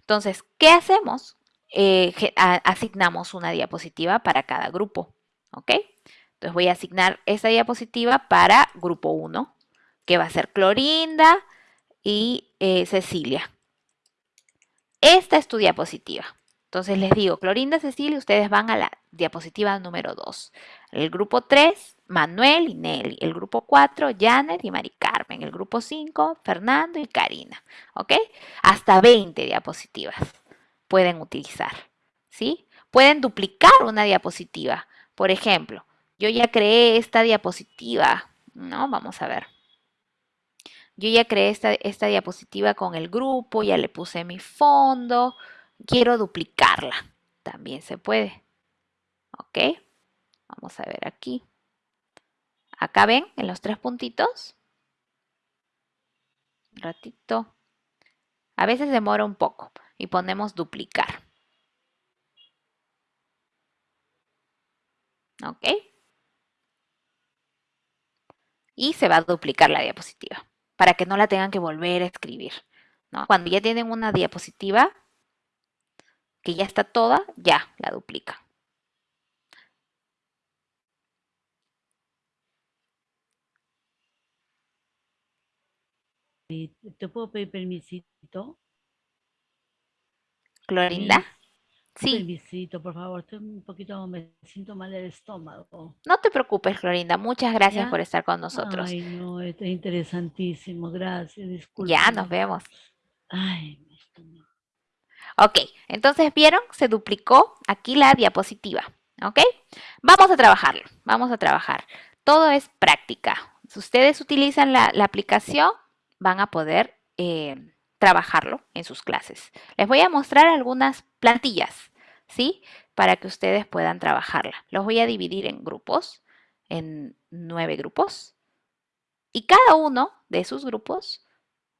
Entonces, ¿qué hacemos? Eh, asignamos una diapositiva para cada grupo. ¿Ok? Entonces voy a asignar esta diapositiva para grupo 1, que va a ser Clorinda y eh, Cecilia. Esta es tu diapositiva. Entonces les digo, Clorinda, Cecilia, ustedes van a la diapositiva número 2. El grupo 3, Manuel y Nelly. El grupo 4, Janet y Mari Carmen. El grupo 5, Fernando y Karina. ¿Ok? Hasta 20 diapositivas pueden utilizar. ¿Sí? Pueden duplicar una diapositiva. Por ejemplo, yo ya creé esta diapositiva. ¿No? Vamos a ver. Yo ya creé esta, esta diapositiva con el grupo, ya le puse mi fondo. Quiero duplicarla. También se puede. ¿Ok? Vamos a ver aquí. Acá ven, en los tres puntitos. Un ratito. A veces demora un poco y ponemos duplicar. ¿Ok? Y se va a duplicar la diapositiva para que no la tengan que volver a escribir. Cuando ya tienen una diapositiva que ya está toda, ya la duplica. ¿Te puedo pedir permisito? ¿Clorinda? Sí. Permisito, por favor. Estoy un poquito, me siento mal del estómago. No te preocupes, Clorinda. Muchas gracias por estar con nosotros. Ay, no, es interesantísimo. Gracias, disculpe. Ya, nos vemos. Ay, Ok, entonces vieron, se duplicó aquí la diapositiva. ¿Ok? Vamos a trabajarlo. Vamos a trabajar. Todo es práctica. Si ustedes utilizan la aplicación, van a poder eh, trabajarlo en sus clases. Les voy a mostrar algunas plantillas, ¿sí? Para que ustedes puedan trabajarla. Los voy a dividir en grupos, en nueve grupos. Y cada uno de sus grupos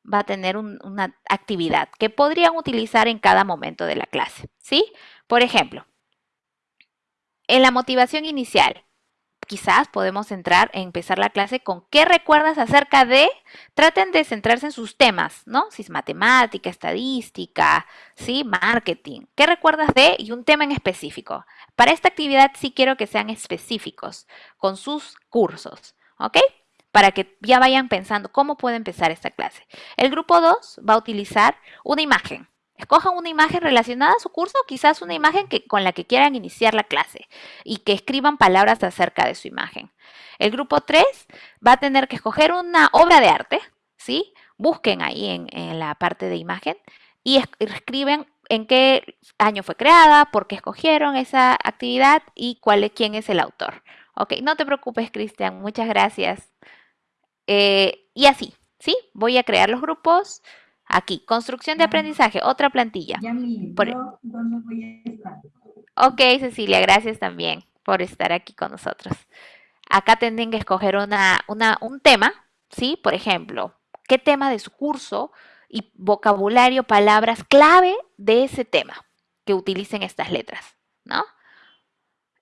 va a tener una actividad que podrían utilizar en cada momento de la clase, ¿sí? Por ejemplo, en la motivación inicial, quizás podemos entrar, empezar la clase con qué recuerdas acerca de, traten de centrarse en sus temas, ¿no? Si es matemática, estadística, ¿sí? Marketing. ¿Qué recuerdas de? Y un tema en específico. Para esta actividad sí quiero que sean específicos con sus cursos, ¿ok? Para que ya vayan pensando cómo puede empezar esta clase. El grupo 2 va a utilizar una imagen, Escojan una imagen relacionada a su curso, quizás una imagen que, con la que quieran iniciar la clase y que escriban palabras acerca de su imagen. El grupo 3 va a tener que escoger una obra de arte, ¿sí? Busquen ahí en, la parte de imagen y escriben en qué año fue creada, por qué escogieron esa actividad y cuál, quién es el autor. Ok, no te preocupes, Cristian, muchas gracias. Eh, y así, ¿sí? Voy a crear los grupos. Aquí, construcción de aprendizaje, otra plantilla. Ya voy a estar? Ok, Cecilia, gracias también por estar aquí con nosotros. Acá tienen que escoger una, un tema, ¿sí? Por ejemplo, ¿qué tema de su curso y vocabulario, palabras clave de ese tema que utilicen estas letras, ¿no?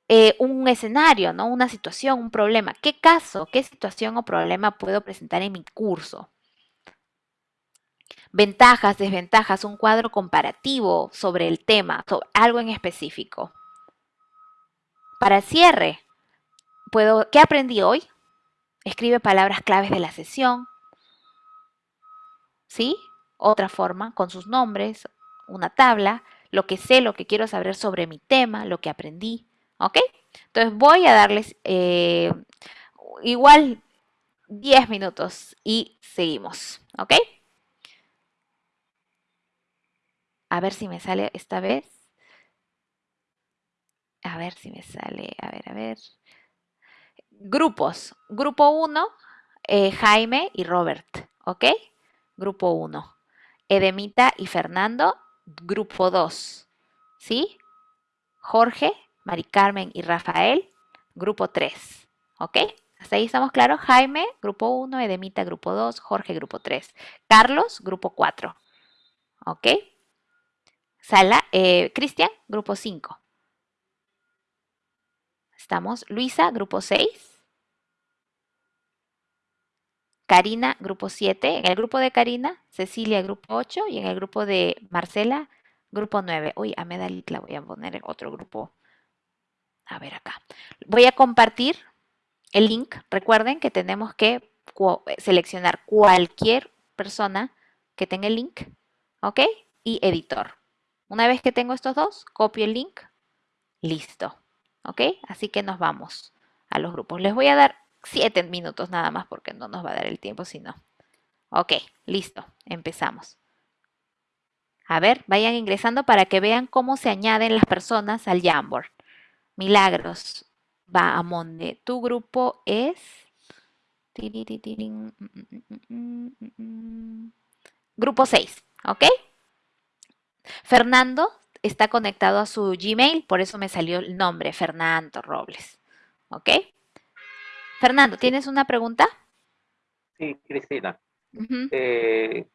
Eh, un escenario, ¿no? Una situación, un problema. ¿Qué caso, qué situación o problema puedo presentar en mi curso? Ventajas, desventajas, un cuadro comparativo sobre el tema, algo en específico. Para cierre, puedo, ¿qué aprendí hoy? Escribe palabras claves de la sesión. ¿Sí? Otra forma, con sus nombres, una tabla, lo que sé, lo que quiero saber sobre mi tema, lo que aprendí. ¿Ok? Entonces voy a darles eh, igual 10 minutos y seguimos. ¿Ok? A ver si me sale esta vez. A ver si me sale, a ver, a ver. Grupos. Grupo 1, eh, Jaime y Robert, ¿ok? Grupo 1. Edemita y Fernando, grupo 2. ¿Sí? Jorge, Mari Carmen y Rafael, grupo 3. ¿Ok? Hasta ahí estamos claros. Jaime, grupo 1, Edemita, grupo 2, Jorge, grupo 3. Carlos, grupo 4. ¿Ok? Sala, eh, Cristian, grupo 5. Estamos. Luisa, grupo 6. Karina, grupo 7. En el grupo de Karina, Cecilia, grupo 8. Y en el grupo de Marcela, grupo 9. Uy, a Medalit la voy a poner en otro grupo. A ver acá. Voy a compartir el link. Recuerden que tenemos que seleccionar cualquier persona que tenga el link. ¿Ok? Y editor. Una vez que tengo estos dos, copio el link. Listo. ¿Ok? Así que nos vamos a los grupos. Les voy a dar siete minutos nada más porque no nos va a dar el tiempo si no. Ok, listo, empezamos. A ver, vayan ingresando para que vean cómo se añaden las personas al Jamboard. Milagros, va a Monde. Tu grupo es... Grupo 6, ¿ok? Fernando está conectado a su Gmail, por eso me salió el nombre, Fernando Robles, ¿ok? Fernando, ¿tienes una pregunta? Sí, Cristina. Eh,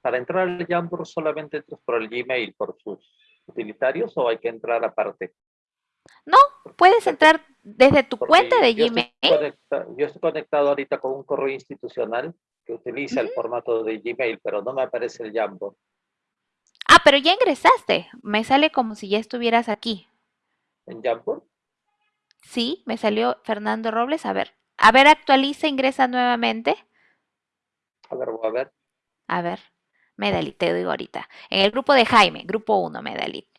¿Para entrar al Jamboard solamente entras por el Gmail, por sus utilitarios o hay que entrar aparte? No, puedes entrar desde tu cuenta de Gmail. yo estoy conectado ahorita con un correo institucional que utiliza el formato de Gmail, pero no me aparece el Jamboard. Ah, pero ya ingresaste. Me sale como si ya estuvieras aquí. ¿En Jamboard? Sí, me salió Fernando Robles. A ver, a ver, actualiza, ingresa nuevamente. A ver, voy a ver. A ver, Medalit, te digo ahorita. En el grupo de Jaime, grupo 1, Medalit.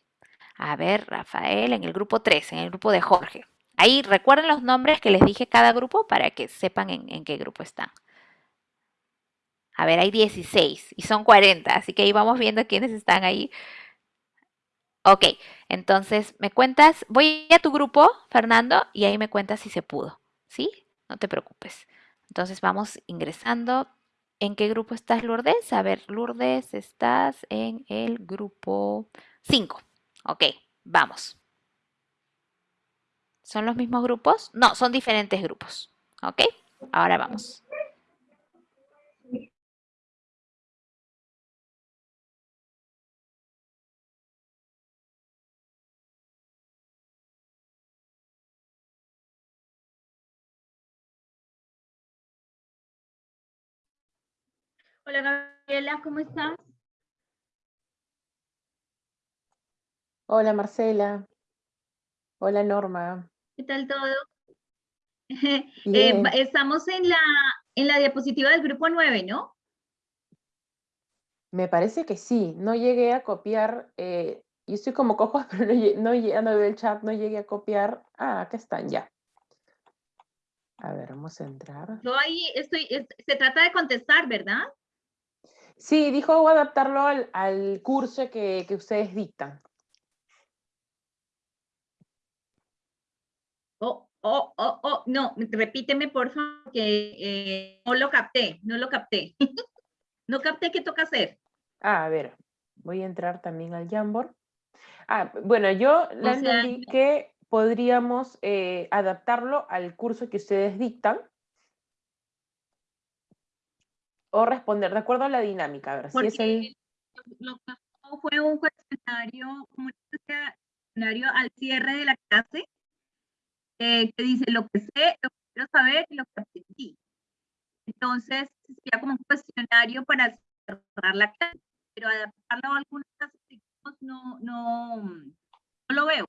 A ver, Rafael, en el grupo 3, en el grupo de Jorge. Ahí recuerden los nombres que les dije cada grupo para que sepan en, qué grupo están. A ver, hay 16 y son 40, así que ahí vamos viendo quiénes están ahí. Ok, entonces me cuentas, voy a tu grupo, Fernando, y ahí me cuentas si se pudo, ¿sí? no te preocupes. Entonces vamos ingresando. ¿En qué grupo estás, Lourdes? A ver, Lourdes, estás en el grupo 5. Ok, vamos. ¿Son los mismos grupos? No, son diferentes grupos. ¿Ok? Ahora vamos. Hola Gabriela, ¿cómo estás? Hola Marcela. Hola Norma. ¿Qué tal todo? Eh, estamos en la, en la diapositiva del grupo 9, ¿no? Me parece que sí. No llegué a copiar. Eh, yo estoy como cojo, pero no, no, no veo el chat, no llegué a copiar. Ah, acá están ya. A ver, vamos a entrar. Yo ahí estoy, se trata de contestar, ¿verdad? Sí, dijo adaptarlo al, curso que, ustedes dictan. Oh, oh, oh, oh, no, repíteme por favor, que eh, no lo capté, no lo capté. no capté qué toca hacer. Ah, a ver, voy a entrar también al Jamboard. Ah, bueno, yo le entendí que podríamos eh, adaptarlo al curso que ustedes dictan o responder de acuerdo a la dinámica. A ver, si es el... Lo que fue un cuestionario, un cuestionario al cierre de la clase eh, que dice lo que sé, lo que quiero saber y lo que aprendí. Entonces, sería como un cuestionario para cerrar la clase, pero adaptarlo a algunas clases no, no, no lo veo.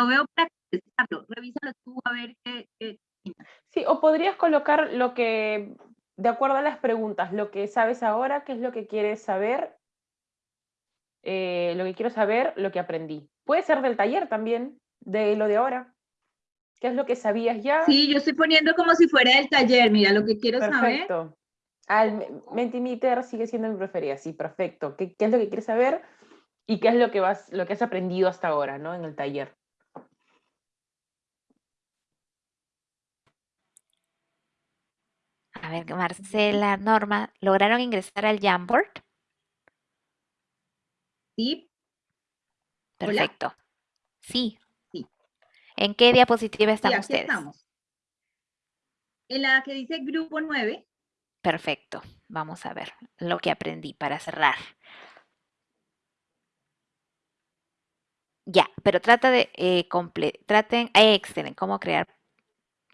Lo veo para contestarlo. Revísalo tú a ver qué, qué Sí, o podrías colocar lo que de acuerdo a las preguntas, lo que sabes ahora, qué es lo que quieres saber, eh, lo que quiero saber, lo que aprendí. Puede ser del taller también, de lo de ahora. ¿Qué es lo que sabías ya? Sí, yo estoy poniendo como si fuera del taller, mira, lo que quiero saber. Perfecto. Al Mentimeter sigue siendo mi preferida, sí, perfecto. ¿Qué, es lo que quieres saber y qué es lo que, vas, lo que has aprendido hasta ahora, ¿no? En el taller. A A ver, Marcela, Norma, ¿lograron ingresar al Jamboard? Sí. Perfecto. Sí. Sí. ¿En qué diapositiva están sí, aquí ustedes? estamos. En la que dice grupo 9. Perfecto. Vamos a ver lo que aprendí para cerrar. Ya, pero trata de eh, traten, eh, excelente, cómo crear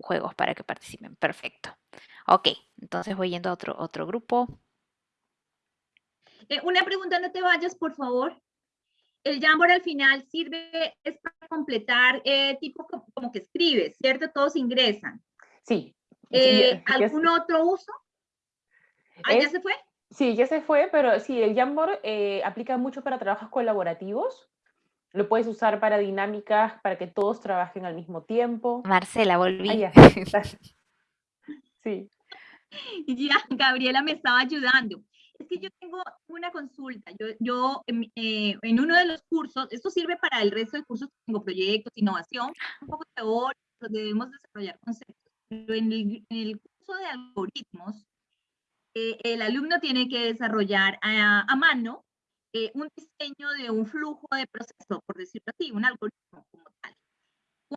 juegos para que participen. Perfecto. Ok, entonces voy yendo a otro, otro grupo. Eh, una pregunta, no te vayas, por favor. El Jamboard al final sirve es para completar eh, tipo como, que escribes, ¿cierto? Todos ingresan. Sí. Eh, ¿Algún otro uso? ¿Ah, ¿Ya se fue? Sí, ya se fue, pero sí, el Jamboard aplica mucho para trabajos colaborativos. Lo puedes usar para dinámicas, para que todos trabajen al mismo tiempo. Marcela, volví. Ah, sí. Ya, Gabriela me estaba ayudando. Es que yo tengo una consulta. Yo, yo eh, en uno de los cursos, esto sirve para el resto de cursos, tengo proyectos, innovación, un poco teórico, debemos desarrollar conceptos. Pero en el, curso de algoritmos, eh, el alumno tiene que desarrollar a, a mano eh, un diseño de un flujo de proceso, por decirlo así, un algoritmo como tal.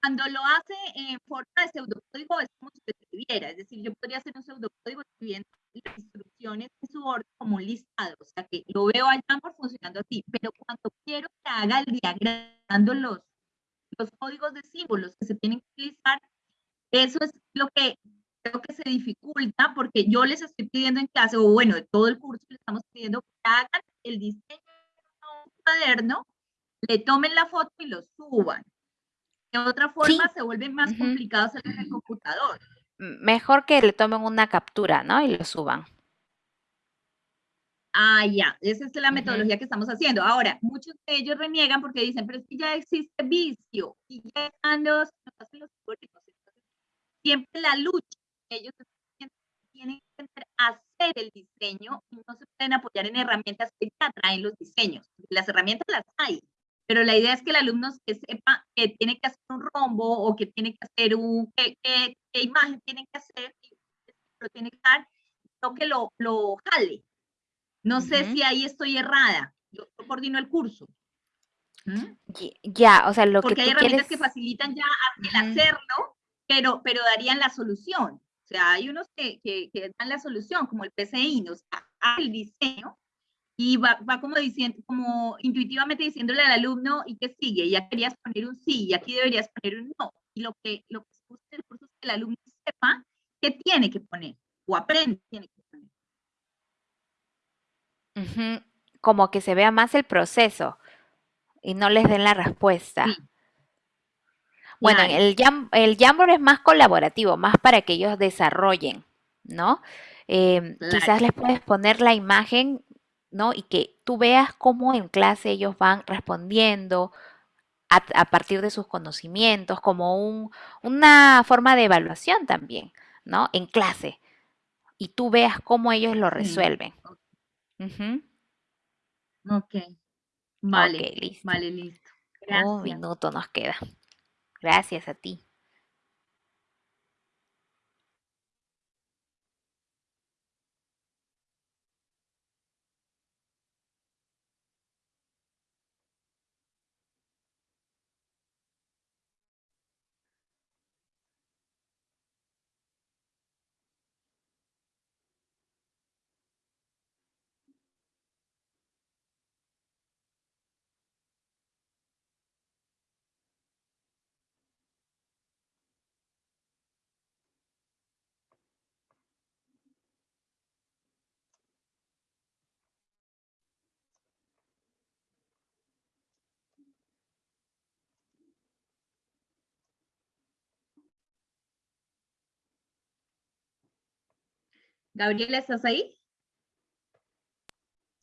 Cuando lo hace en forma de pseudocódigo es como si escribiera, es decir, yo podría hacer un pseudocódigo escribiendo las instrucciones en su orden como un listado, o sea que lo veo al por funcionando así, pero cuando quiero que haga el diagrama, los, los códigos de símbolos que se tienen que utilizar, eso es lo que creo que se dificulta porque yo les estoy pidiendo en clase, o bueno, de todo el curso les estamos pidiendo que hagan el diseño de un cuaderno, le tomen la foto y lo suban. De otra forma se vuelve más complicado hacerlo en el computador. Mejor que le tomen una captura, ¿no? Y lo suban. Ah, ya, esa es la metodología que estamos haciendo. Ahora, muchos de ellos reniegan porque dicen, pero es que ya existe vicio y ya están los, los siempre la lucha ellos tienen que hacer el diseño y no se pueden apoyar en herramientas que ya traen los diseños. Las herramientas las hay, pero la idea es que el alumno que sepa que tiene que hacer un rombo o que tiene que hacer un, qué, imagen tiene que hacer, lo tiene que dar, no que lo, lo jale. No sé si ahí estoy errada. Yo, coordino el curso. ¿Mm? Ya, o sea, lo Porque que hay herramientas que facilitan ya el hacerlo, pero, pero darían la solución. O sea, hay unos que, que, dan la solución, como el PCI, nos da el diseño y va, va, como diciendo, como intuitivamente diciéndole al alumno y que sigue, ya querías poner un sí y aquí deberías poner un no. Y lo que, lo que se busca el curso es que el alumno sepa qué tiene que poner o aprende qué tiene que poner. Como que se vea más el proceso y no les den la respuesta. Bueno, el, Jam, el Jamboard es más colaborativo, más para que ellos desarrollen, ¿no? Em, quizás les puedes poner la imagen, ¿no? Y que tú veas cómo en clase ellos van respondiendo a, partir de sus conocimientos, como un, una forma de evaluación también, ¿no? En clase. Y tú veas cómo ellos lo resuelven. Ok. Vale. listo. Vale, listo. Gracias. Un minuto nos queda. Gracias a ti. Gabriela, ¿estás ahí?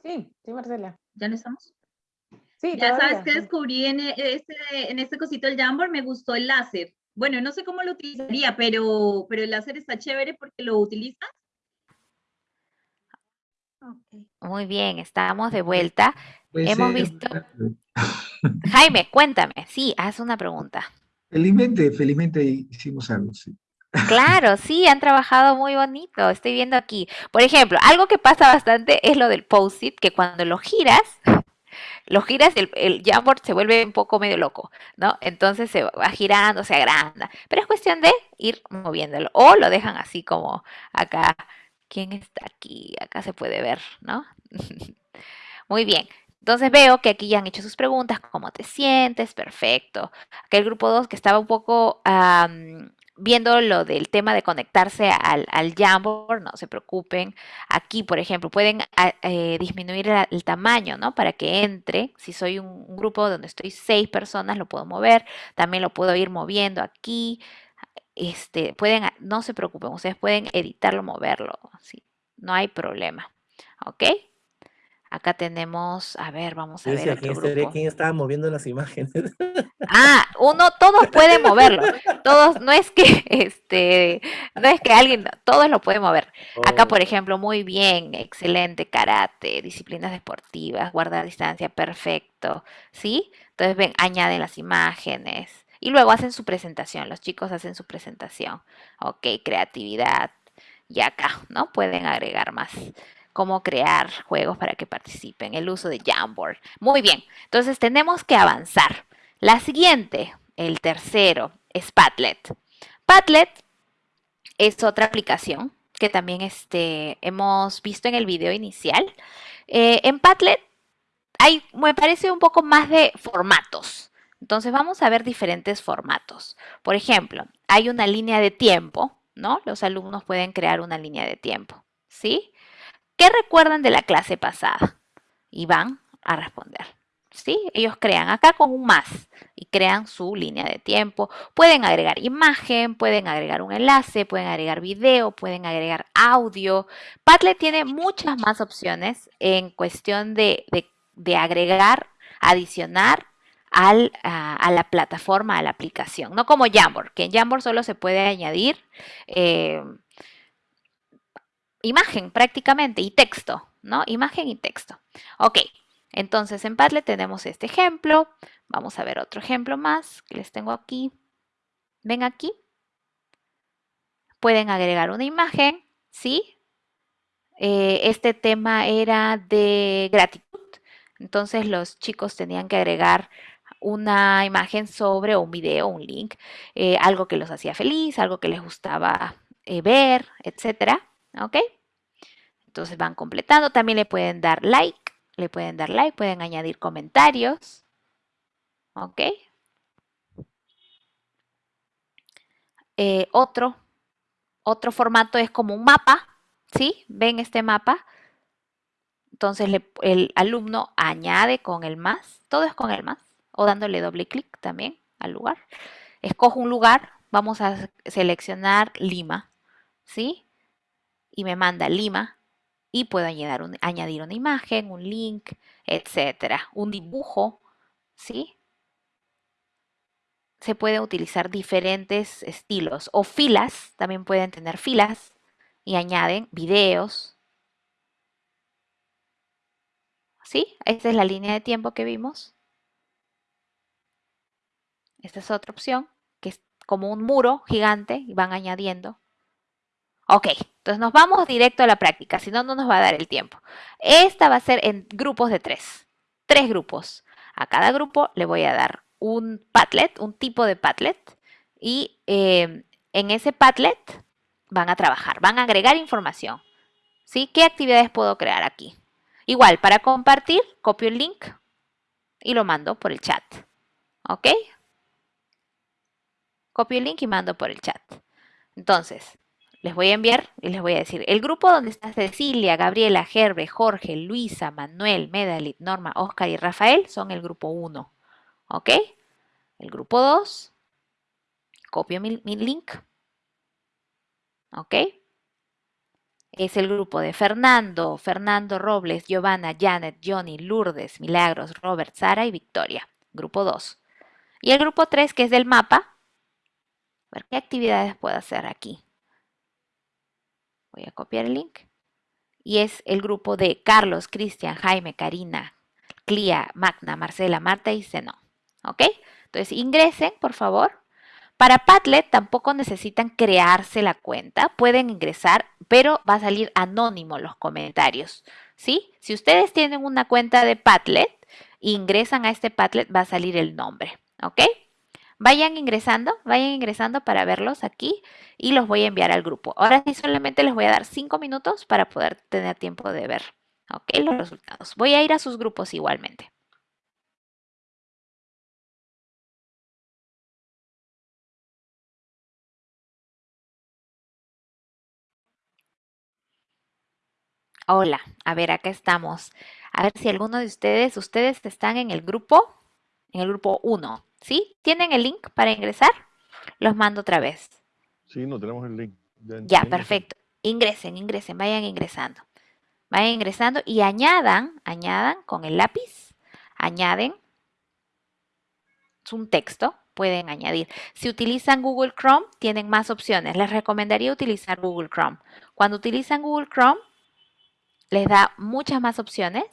Sí, sí, Marcela. ¿Ya no estamos? Sí, Ya sabes que descubrí en e, este, en este cosito del Jamboard, me gustó el láser. Bueno, no sé cómo lo utilizaría, pero, pero el láser está chévere porque lo utilizas. Muy bien, estamos de vuelta. Hemos visto... Jaime, cuéntame. Sí, haz una pregunta. Felizmente, felizmente hicimos algo, sí. Claro, sí, han trabajado muy bonito. Estoy viendo aquí. Por ejemplo, algo que pasa bastante es lo del post-it, que cuando lo giras, lo giras, el, el Jamboard se vuelve un poco medio loco, ¿no? Entonces se va girando, se agranda. Pero es cuestión de ir moviéndolo. O lo dejan así como acá. ¿Quién está aquí? Acá se puede ver, ¿no? Muy bien. Entonces veo que aquí ya han hecho sus preguntas, ¿cómo te sientes? Perfecto. Aquel grupo 2 que estaba un poco viendo lo del tema de conectarse al, al Jamboard, no se preocupen. Aquí, por ejemplo, pueden ah, eh, disminuir el, tamaño, ¿no? Para que entre. Si soy un, grupo donde estoy seis personas, lo puedo mover. También lo puedo ir moviendo aquí. Este, pueden, no se preocupen, ustedes pueden editarlo, moverlo. ¿sí? No hay problema. ¿Ok? Acá tenemos, a ver, vamos a ver otro grupo. ¿Quién estaba moviendo las imágenes? Ah, uno, todos pueden moverlo. Todos, no es que, este, no es que alguien, todos lo pueden mover. Acá, por ejemplo, muy bien, excelente, karate, disciplinas deportivas, guardar distancia, perfecto, ¿sí? Entonces, ven, añaden las imágenes y luego hacen su presentación. Los chicos hacen su presentación. Ok, creatividad. Y acá, ¿no? Pueden agregar más cómo crear juegos para que participen, el uso de Jamboard. Muy bien, entonces tenemos que avanzar. La siguiente, el tercero, es Padlet. Padlet es otra aplicación que también este, hemos visto en el video inicial. Eh, en Padlet hay, me parece, un poco más de formatos. Entonces vamos a ver diferentes formatos. Por ejemplo, hay una línea de tiempo, ¿no? Los alumnos pueden crear una línea de tiempo, ¿sí? ¿Qué recuerdan de la clase pasada? Y van a responder. ¿Sí? Ellos crean acá con un más y crean su línea de tiempo. Pueden agregar imagen, pueden agregar un enlace, pueden agregar video, pueden agregar audio. Padlet tiene muchas más opciones en cuestión de, agregar, adicionar al, a, la plataforma, a la aplicación. No como Jamboard, que en Jamboard solo se puede añadir eh, imagen prácticamente y texto, ¿no? Imagen y texto. Ok, entonces en Padlet tenemos este ejemplo. Vamos a ver otro ejemplo más que les tengo aquí. Ven aquí. Pueden agregar una imagen, ¿sí? Eh, este tema era de gratitud. Entonces los chicos tenían que agregar una imagen sobre un video, un link, eh, algo que los hacía feliz, algo que les gustaba eh, ver, etcétera. ¿Ok? Entonces van completando. También le pueden dar like. Le pueden dar like. Pueden añadir comentarios. ¿Ok? Eh, otro, otro formato es como un mapa. ¿Sí? ¿Ven este mapa? Entonces el alumno añade con el más. Todo es con el más. O dándole doble clic también al lugar. Escojo un lugar. Vamos a seleccionar Lima. ¿Sí? Y me manda Lima y puedo añadir, una imagen, un link, etcétera, un dibujo, ¿sí? Se pueden utilizar diferentes estilos o filas, también pueden tener filas y añaden videos. ¿Sí? Esta es la línea de tiempo que vimos. Esta es otra opción, que es como un muro gigante y van añadiendo Ok, entonces nos vamos directo a la práctica, si no, no nos va a dar el tiempo. Esta va a ser en grupos de tres, tres grupos. A cada grupo le voy a dar un Padlet, un tipo de Padlet, y eh, en ese Padlet van a trabajar, van a agregar información. ¿Sí? ¿Qué actividades puedo crear aquí? Igual, para compartir, copio el link y lo mando por el chat. ¿Ok? Copio el link y mando por el chat. Entonces, les voy a enviar y les voy a decir, el grupo donde está Cecilia, Gabriela, Gerbe, Jorge, Luisa, Manuel, Medalit, Norma, Oscar y Rafael son el grupo 1. ¿Ok? El grupo 2, copio mi, link. ¿Ok? Es el grupo de Fernando, Fernando Robles, Giovanna, Janet, Johnny, Lourdes, Milagros, Robert, Sara y Victoria. Grupo 2. Y el grupo 3, que es del mapa. A ver qué actividades puedo hacer aquí. Voy a copiar el link. Y es el grupo de Carlos, Cristian, Jaime, Karina, Clía, Magna, Marcela, Marta y Zenón. ¿Ok? Entonces ingresen, por favor. Para Padlet tampoco necesitan crearse la cuenta, pueden ingresar, pero va a salir anónimo los comentarios, ¿sí? Si ustedes tienen una cuenta de Padlet, ingresan a este Padlet, va a salir el nombre, ¿ok? Vayan ingresando, vayan ingresando para verlos aquí y los voy a enviar al grupo. Ahora sí solamente les voy a dar cinco minutos para poder tener tiempo de ver, ¿ok? Los resultados. Voy a ir a sus grupos igualmente. Hola, a ver, acá estamos. A ver si alguno de ustedes, ustedes están en el grupo, en el grupo 1, ¿sí? ¿Tienen el link para ingresar? Los mando otra vez. Sí, no tenemos el link. Ya, perfecto. Ingresen, ingresen, vayan ingresando. Vayan ingresando y añadan, añadan con el lápiz, añaden un texto, pueden añadir. Si utilizan Google Chrome, tienen más opciones. Les recomendaría utilizar Google Chrome. Cuando utilizan Google Chrome, les da muchas más opciones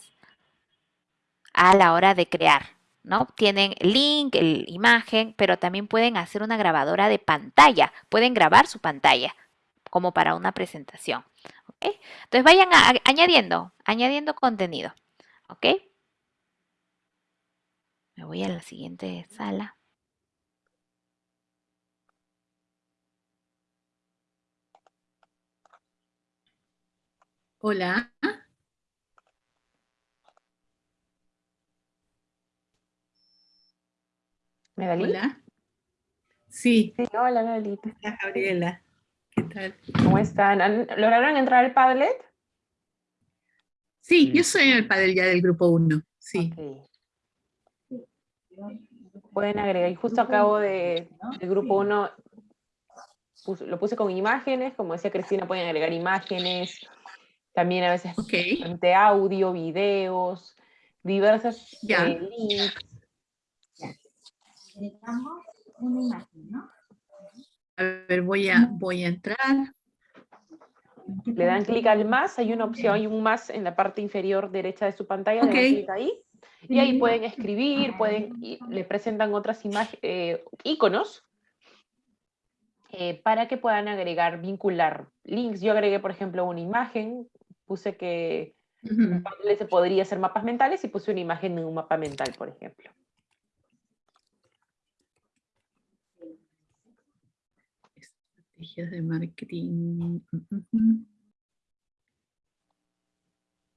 a la hora de crear, ¿no? Tienen link, el, imagen, pero también pueden hacer una grabadora de pantalla. Pueden grabar su pantalla como para una presentación. Entonces vayan añadiendo, añadiendo contenido. ¿Ok? Me voy a la siguiente sala. Hola. Hola. Sí. Hola, Medalí. Hola, Gabriela. ¿Qué tal? ¿Cómo están? ¿Lograron entrar al Padlet? Sí, yo soy en el Padlet ya del grupo 1. Sí. Pueden agregar, y justo acabo de, del grupo 1, lo puse con imágenes, como decía Cristina, pueden agregar imágenes, también a veces de audio, videos, diversas eh, links. Una imagen, ¿no? A ver, voy a, voy a entrar. Le dan clic al más, hay una opción, hay un más en la parte inferior derecha de su pantalla, le dan clic ahí, y ahí pueden escribir, pueden, le presentan otras imágenes, eh, iconos, eh, para que puedan agregar, vincular links. Yo agregué, por ejemplo, una imagen puse que se podría hacer mapas mentales y puse una imagen en un mapa mental, por ejemplo. Estrategias de marketing.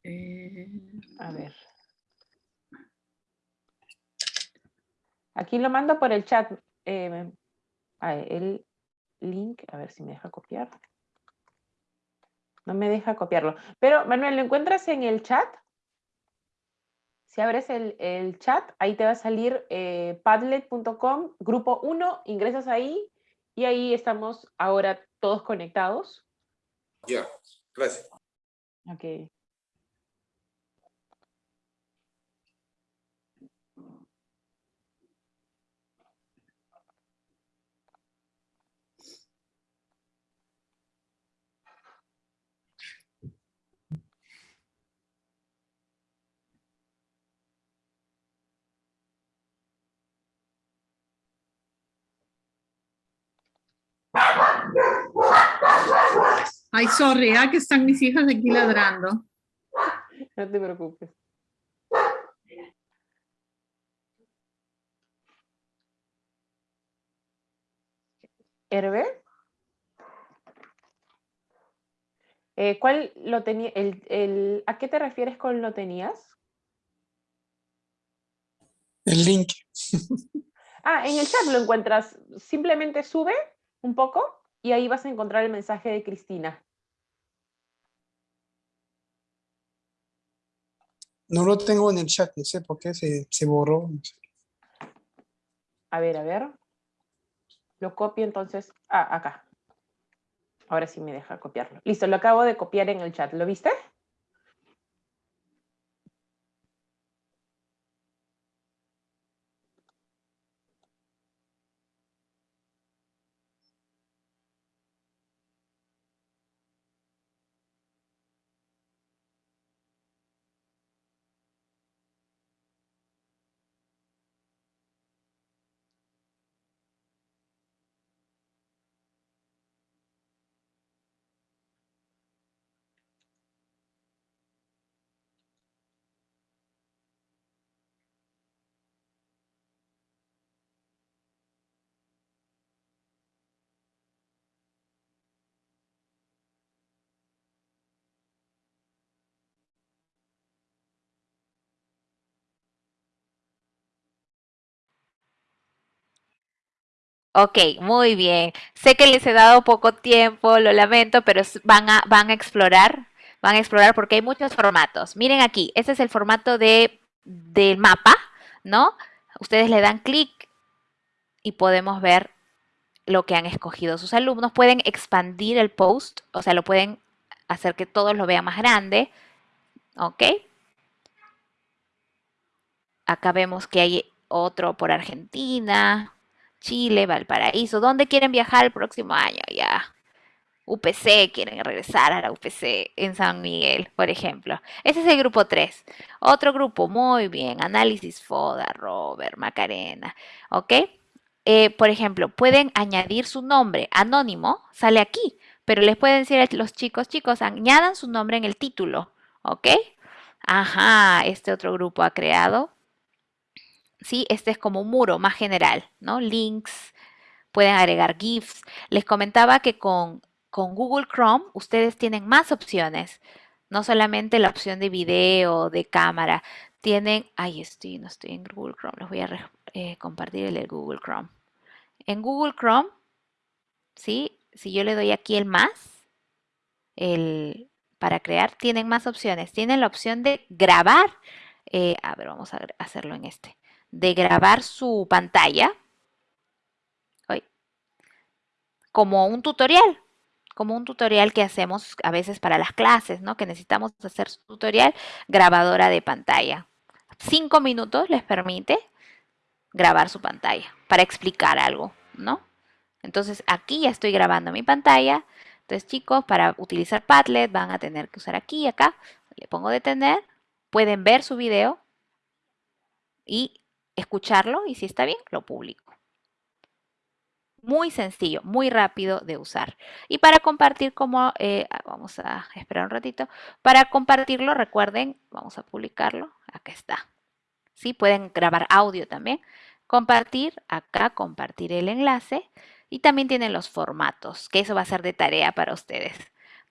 Eh, a ver. Aquí lo mando por el chat. Eh, el link, a ver si me deja copiar. No me deja copiarlo. Pero, Manuel, ¿lo encuentras en el chat? Si abres el, chat, ahí te va a salir eh, padlet.com, grupo 1, ingresas ahí y ahí estamos ahora todos conectados. Ya, gracias. Ok. Ay, sorry, ¿ah? que están mis hijas aquí ladrando. No te preocupes. Herbe. Eh, ¿Cuál lo tenía? El, el, ¿A qué te refieres con lo tenías? El link. ah, en el chat lo encuentras. Simplemente sube un poco y ahí vas a encontrar el mensaje de Cristina. No lo tengo en el chat, no sé por qué se, se borró. A ver, a ver. Lo copio entonces. Ah, acá. Ahora sí me deja copiarlo. Listo, lo acabo de copiar en el chat. ¿Lo viste? Ok, muy bien. Sé que les he dado poco tiempo, lo lamento, pero van a, van a explorar, van a explorar porque hay muchos formatos. Miren aquí, este es el formato de, del mapa, ¿no? Ustedes le dan clic y podemos ver lo que han escogido sus alumnos. Pueden expandir el post, o sea, lo pueden hacer que todos lo vean más grande, ¿ok? Acá vemos que hay otro por Argentina, Chile, Valparaíso. ¿Dónde quieren viajar el próximo año? Ya. UPC, quieren regresar a la UPC en San Miguel, por ejemplo. Ese es el grupo 3. Otro grupo, muy bien, análisis FODA, Robert, Macarena, ¿ok? Eh, por ejemplo, pueden añadir su nombre anónimo, sale aquí, pero les pueden decir a los chicos, chicos, añadan su nombre en el título, ¿ok? Ajá, este otro grupo ha creado ¿sí? Este es como un muro más general, ¿no? Links, pueden agregar GIFs. Les comentaba que con, con Google Chrome ustedes tienen más opciones, no solamente la opción de video, de cámara, tienen, ay, estoy, no estoy en Google Chrome, les voy a eh, compartir el Google Chrome. En Google Chrome, ¿sí? Si yo le doy aquí el más, el, para crear, tienen más opciones. Tienen la opción de grabar, eh, a ver, vamos a hacerlo en este de grabar su pantalla como un tutorial, como un tutorial que hacemos a veces para las clases, ¿no? Que necesitamos hacer su tutorial, grabadora de pantalla. Cinco minutos les permite grabar su pantalla para explicar algo, ¿no? Entonces aquí ya estoy grabando mi pantalla. Entonces chicos, para utilizar Padlet van a tener que usar aquí, acá. Le pongo detener. Pueden ver su video y escucharlo y si está bien, lo publico. Muy sencillo, muy rápido de usar. Y para compartir como, eh, ah, vamos a esperar un ratito, para compartirlo recuerden, vamos a publicarlo, acá está. ¿Sí? Pueden grabar audio también. Compartir, acá compartir el enlace y también tienen los formatos, que eso va a ser de tarea para ustedes.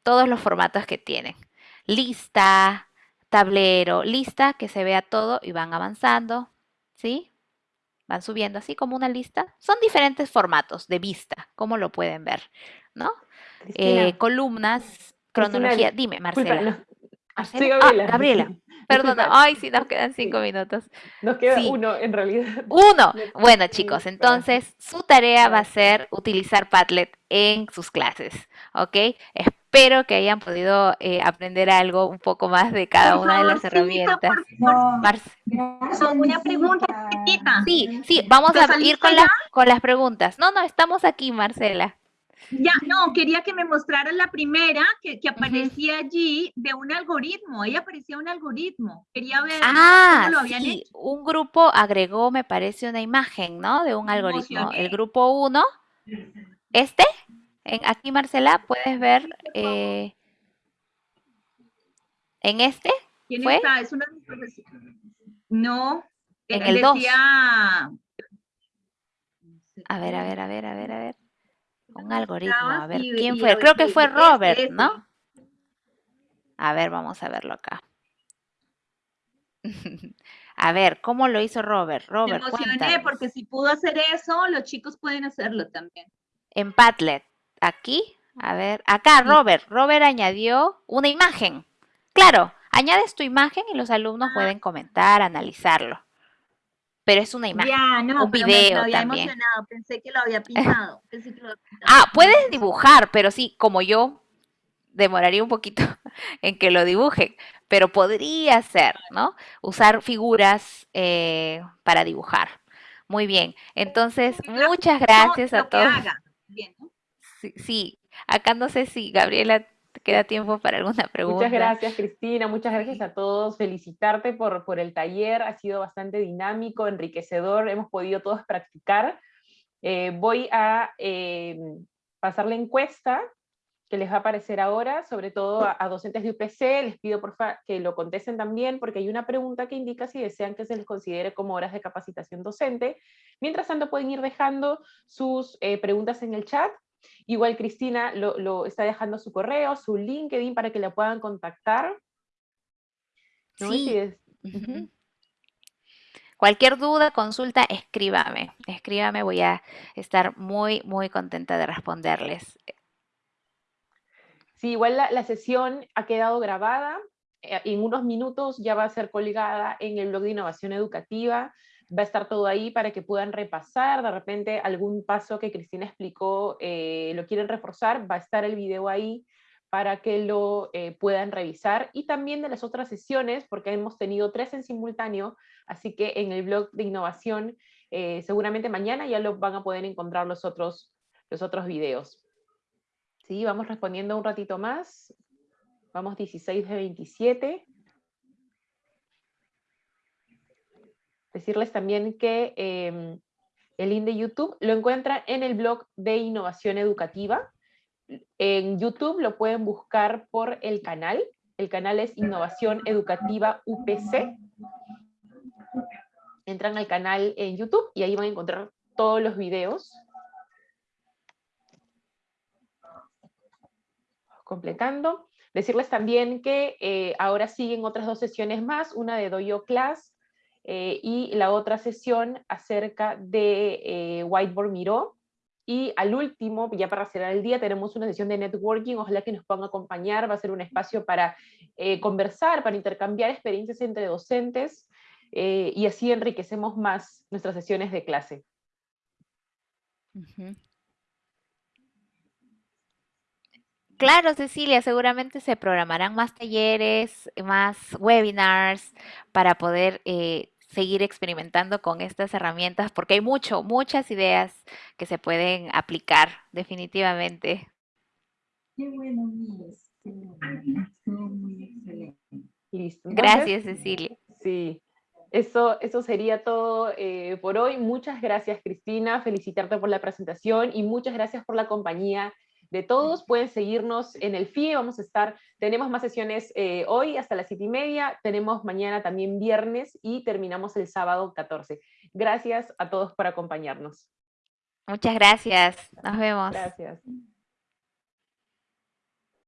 Todos los formatos que tienen. Lista, tablero, lista, que se vea todo y van avanzando. ¿Sí? Van subiendo así como una lista. Son diferentes formatos de vista, como lo pueden ver, ¿no? Eh, columnas, cronología. Dime, Marcela. ¿Marcela? Ah, Gabriela. Perdona, ay, sí, nos quedan cinco minutos. Nos queda uno, en realidad. Uno. Bueno, chicos, entonces su tarea va a ser utilizar Padlet en sus clases, ¿ok? Espero que hayan podido eh, aprender algo un poco más de cada una de las herramientas. una pregunta Sí, sí, vamos a ir con las, con las preguntas. No, no, estamos aquí, Marcela. Ya, no, quería que me mostraran la primera que, que aparecía allí de un algoritmo. Ahí aparecía un algoritmo. Quería ver ah, cómo lo habían sí. hecho. Un grupo agregó, me parece, una imagen, ¿no? De un algoritmo. El grupo 1, este, en, aquí Marcela, puedes ver eh, en este. ¿Quién está? Es una No, en el 2. A ver, a ver, a ver, a ver, a ver. Un algoritmo, a ver, ¿quién fue? Creo que fue Robert, ¿no? A ver, vamos a verlo acá. A ver, ¿cómo lo hizo Robert? Robert, Me emocioné porque si pudo hacer eso, los chicos pueden hacerlo también. En Padlet, aquí, a ver, acá Robert, Robert añadió una imagen. Claro, añades tu imagen y los alumnos pueden comentar, analizarlo pero es una imagen, ya, no, un video me, también. Emocionado. Pensé que lo había pintado. Pensé que lo había pintado. Ah, puedes dibujar, pero sí, como yo, demoraría un poquito en que lo dibujen, pero podría ser, ¿no? Usar figuras eh, para dibujar. Muy bien, entonces muchas gracias a todos. Bien, ¿no? Sí, sí, acá no sé si Gabriela queda tiempo para alguna pregunta. Muchas gracias, Cristina. Muchas gracias a todos. Felicitarte por, por el taller. Ha sido bastante dinámico, enriquecedor. Hemos podido todos practicar. Eh, voy a eh, pasar la encuesta que les va a aparecer ahora, sobre todo a, a docentes de UPC. Les pido por favor que lo contesten también, porque hay una pregunta que indica si desean que se les considere como horas de capacitación docente. Mientras tanto, pueden ir dejando sus eh, preguntas en el chat Igual Cristina lo, está dejando su correo, su LinkedIn para que la puedan contactar. Sí. Cualquier duda, consulta, escríbame. Escríbame, voy a estar muy, muy contenta de responderles. Sí, igual la, sesión ha quedado grabada. Eh, en unos minutos ya va a ser colgada en el blog de innovación educativa. Va a estar todo ahí para que puedan repasar. De repente algún paso que Cristina explicó eh, lo quieren reforzar, va a estar el video ahí para que lo eh, puedan revisar. Y también de las otras sesiones, porque hemos tenido tres en simultáneo, Así que en el blog de innovación, eh, seguramente mañana ya lo van a poder encontrar los otros, los otros videos. Sí, vamos respondiendo un ratito más. Vamos 16 de 27. Decirles también que em, el link de YouTube lo encuentran en el blog de innovación educativa. En YouTube lo pueden buscar por el canal. El canal es Innovación Educativa UPC entran al canal en YouTube y ahí van a encontrar todos los videos. Completando. Decirles también que eh, ahora siguen otras dos sesiones más, una de Doyo Class eh, y la otra sesión acerca de eh, Whiteboard Miro. Y al último, ya para cerrar el día, tenemos una sesión de networking, ojalá que nos puedan acompañar, va a ser un espacio para conversar, para intercambiar experiencias entre docentes, eh, y así enriquecemos más nuestras sesiones de clase. Claro, Cecilia, seguramente se programarán más talleres, más webinars para poder eh, seguir experimentando con estas herramientas, porque hay mucho, muchas ideas que se pueden aplicar definitivamente. Qué bueno, Miss. muy excelente. Listo. Gracias, Cecilia. Sí. Eso, eso sería todo eh, por hoy. Muchas gracias, Cristina. Felicitarte por la presentación y muchas gracias por la compañía de todos. Pueden seguirnos en el FIE. Vamos a estar, tenemos más sesiones eh, hoy hasta las siete y media. Tenemos mañana también viernes y terminamos el sábado 14. Gracias a todos por acompañarnos. Muchas gracias. Nos vemos. Gracias.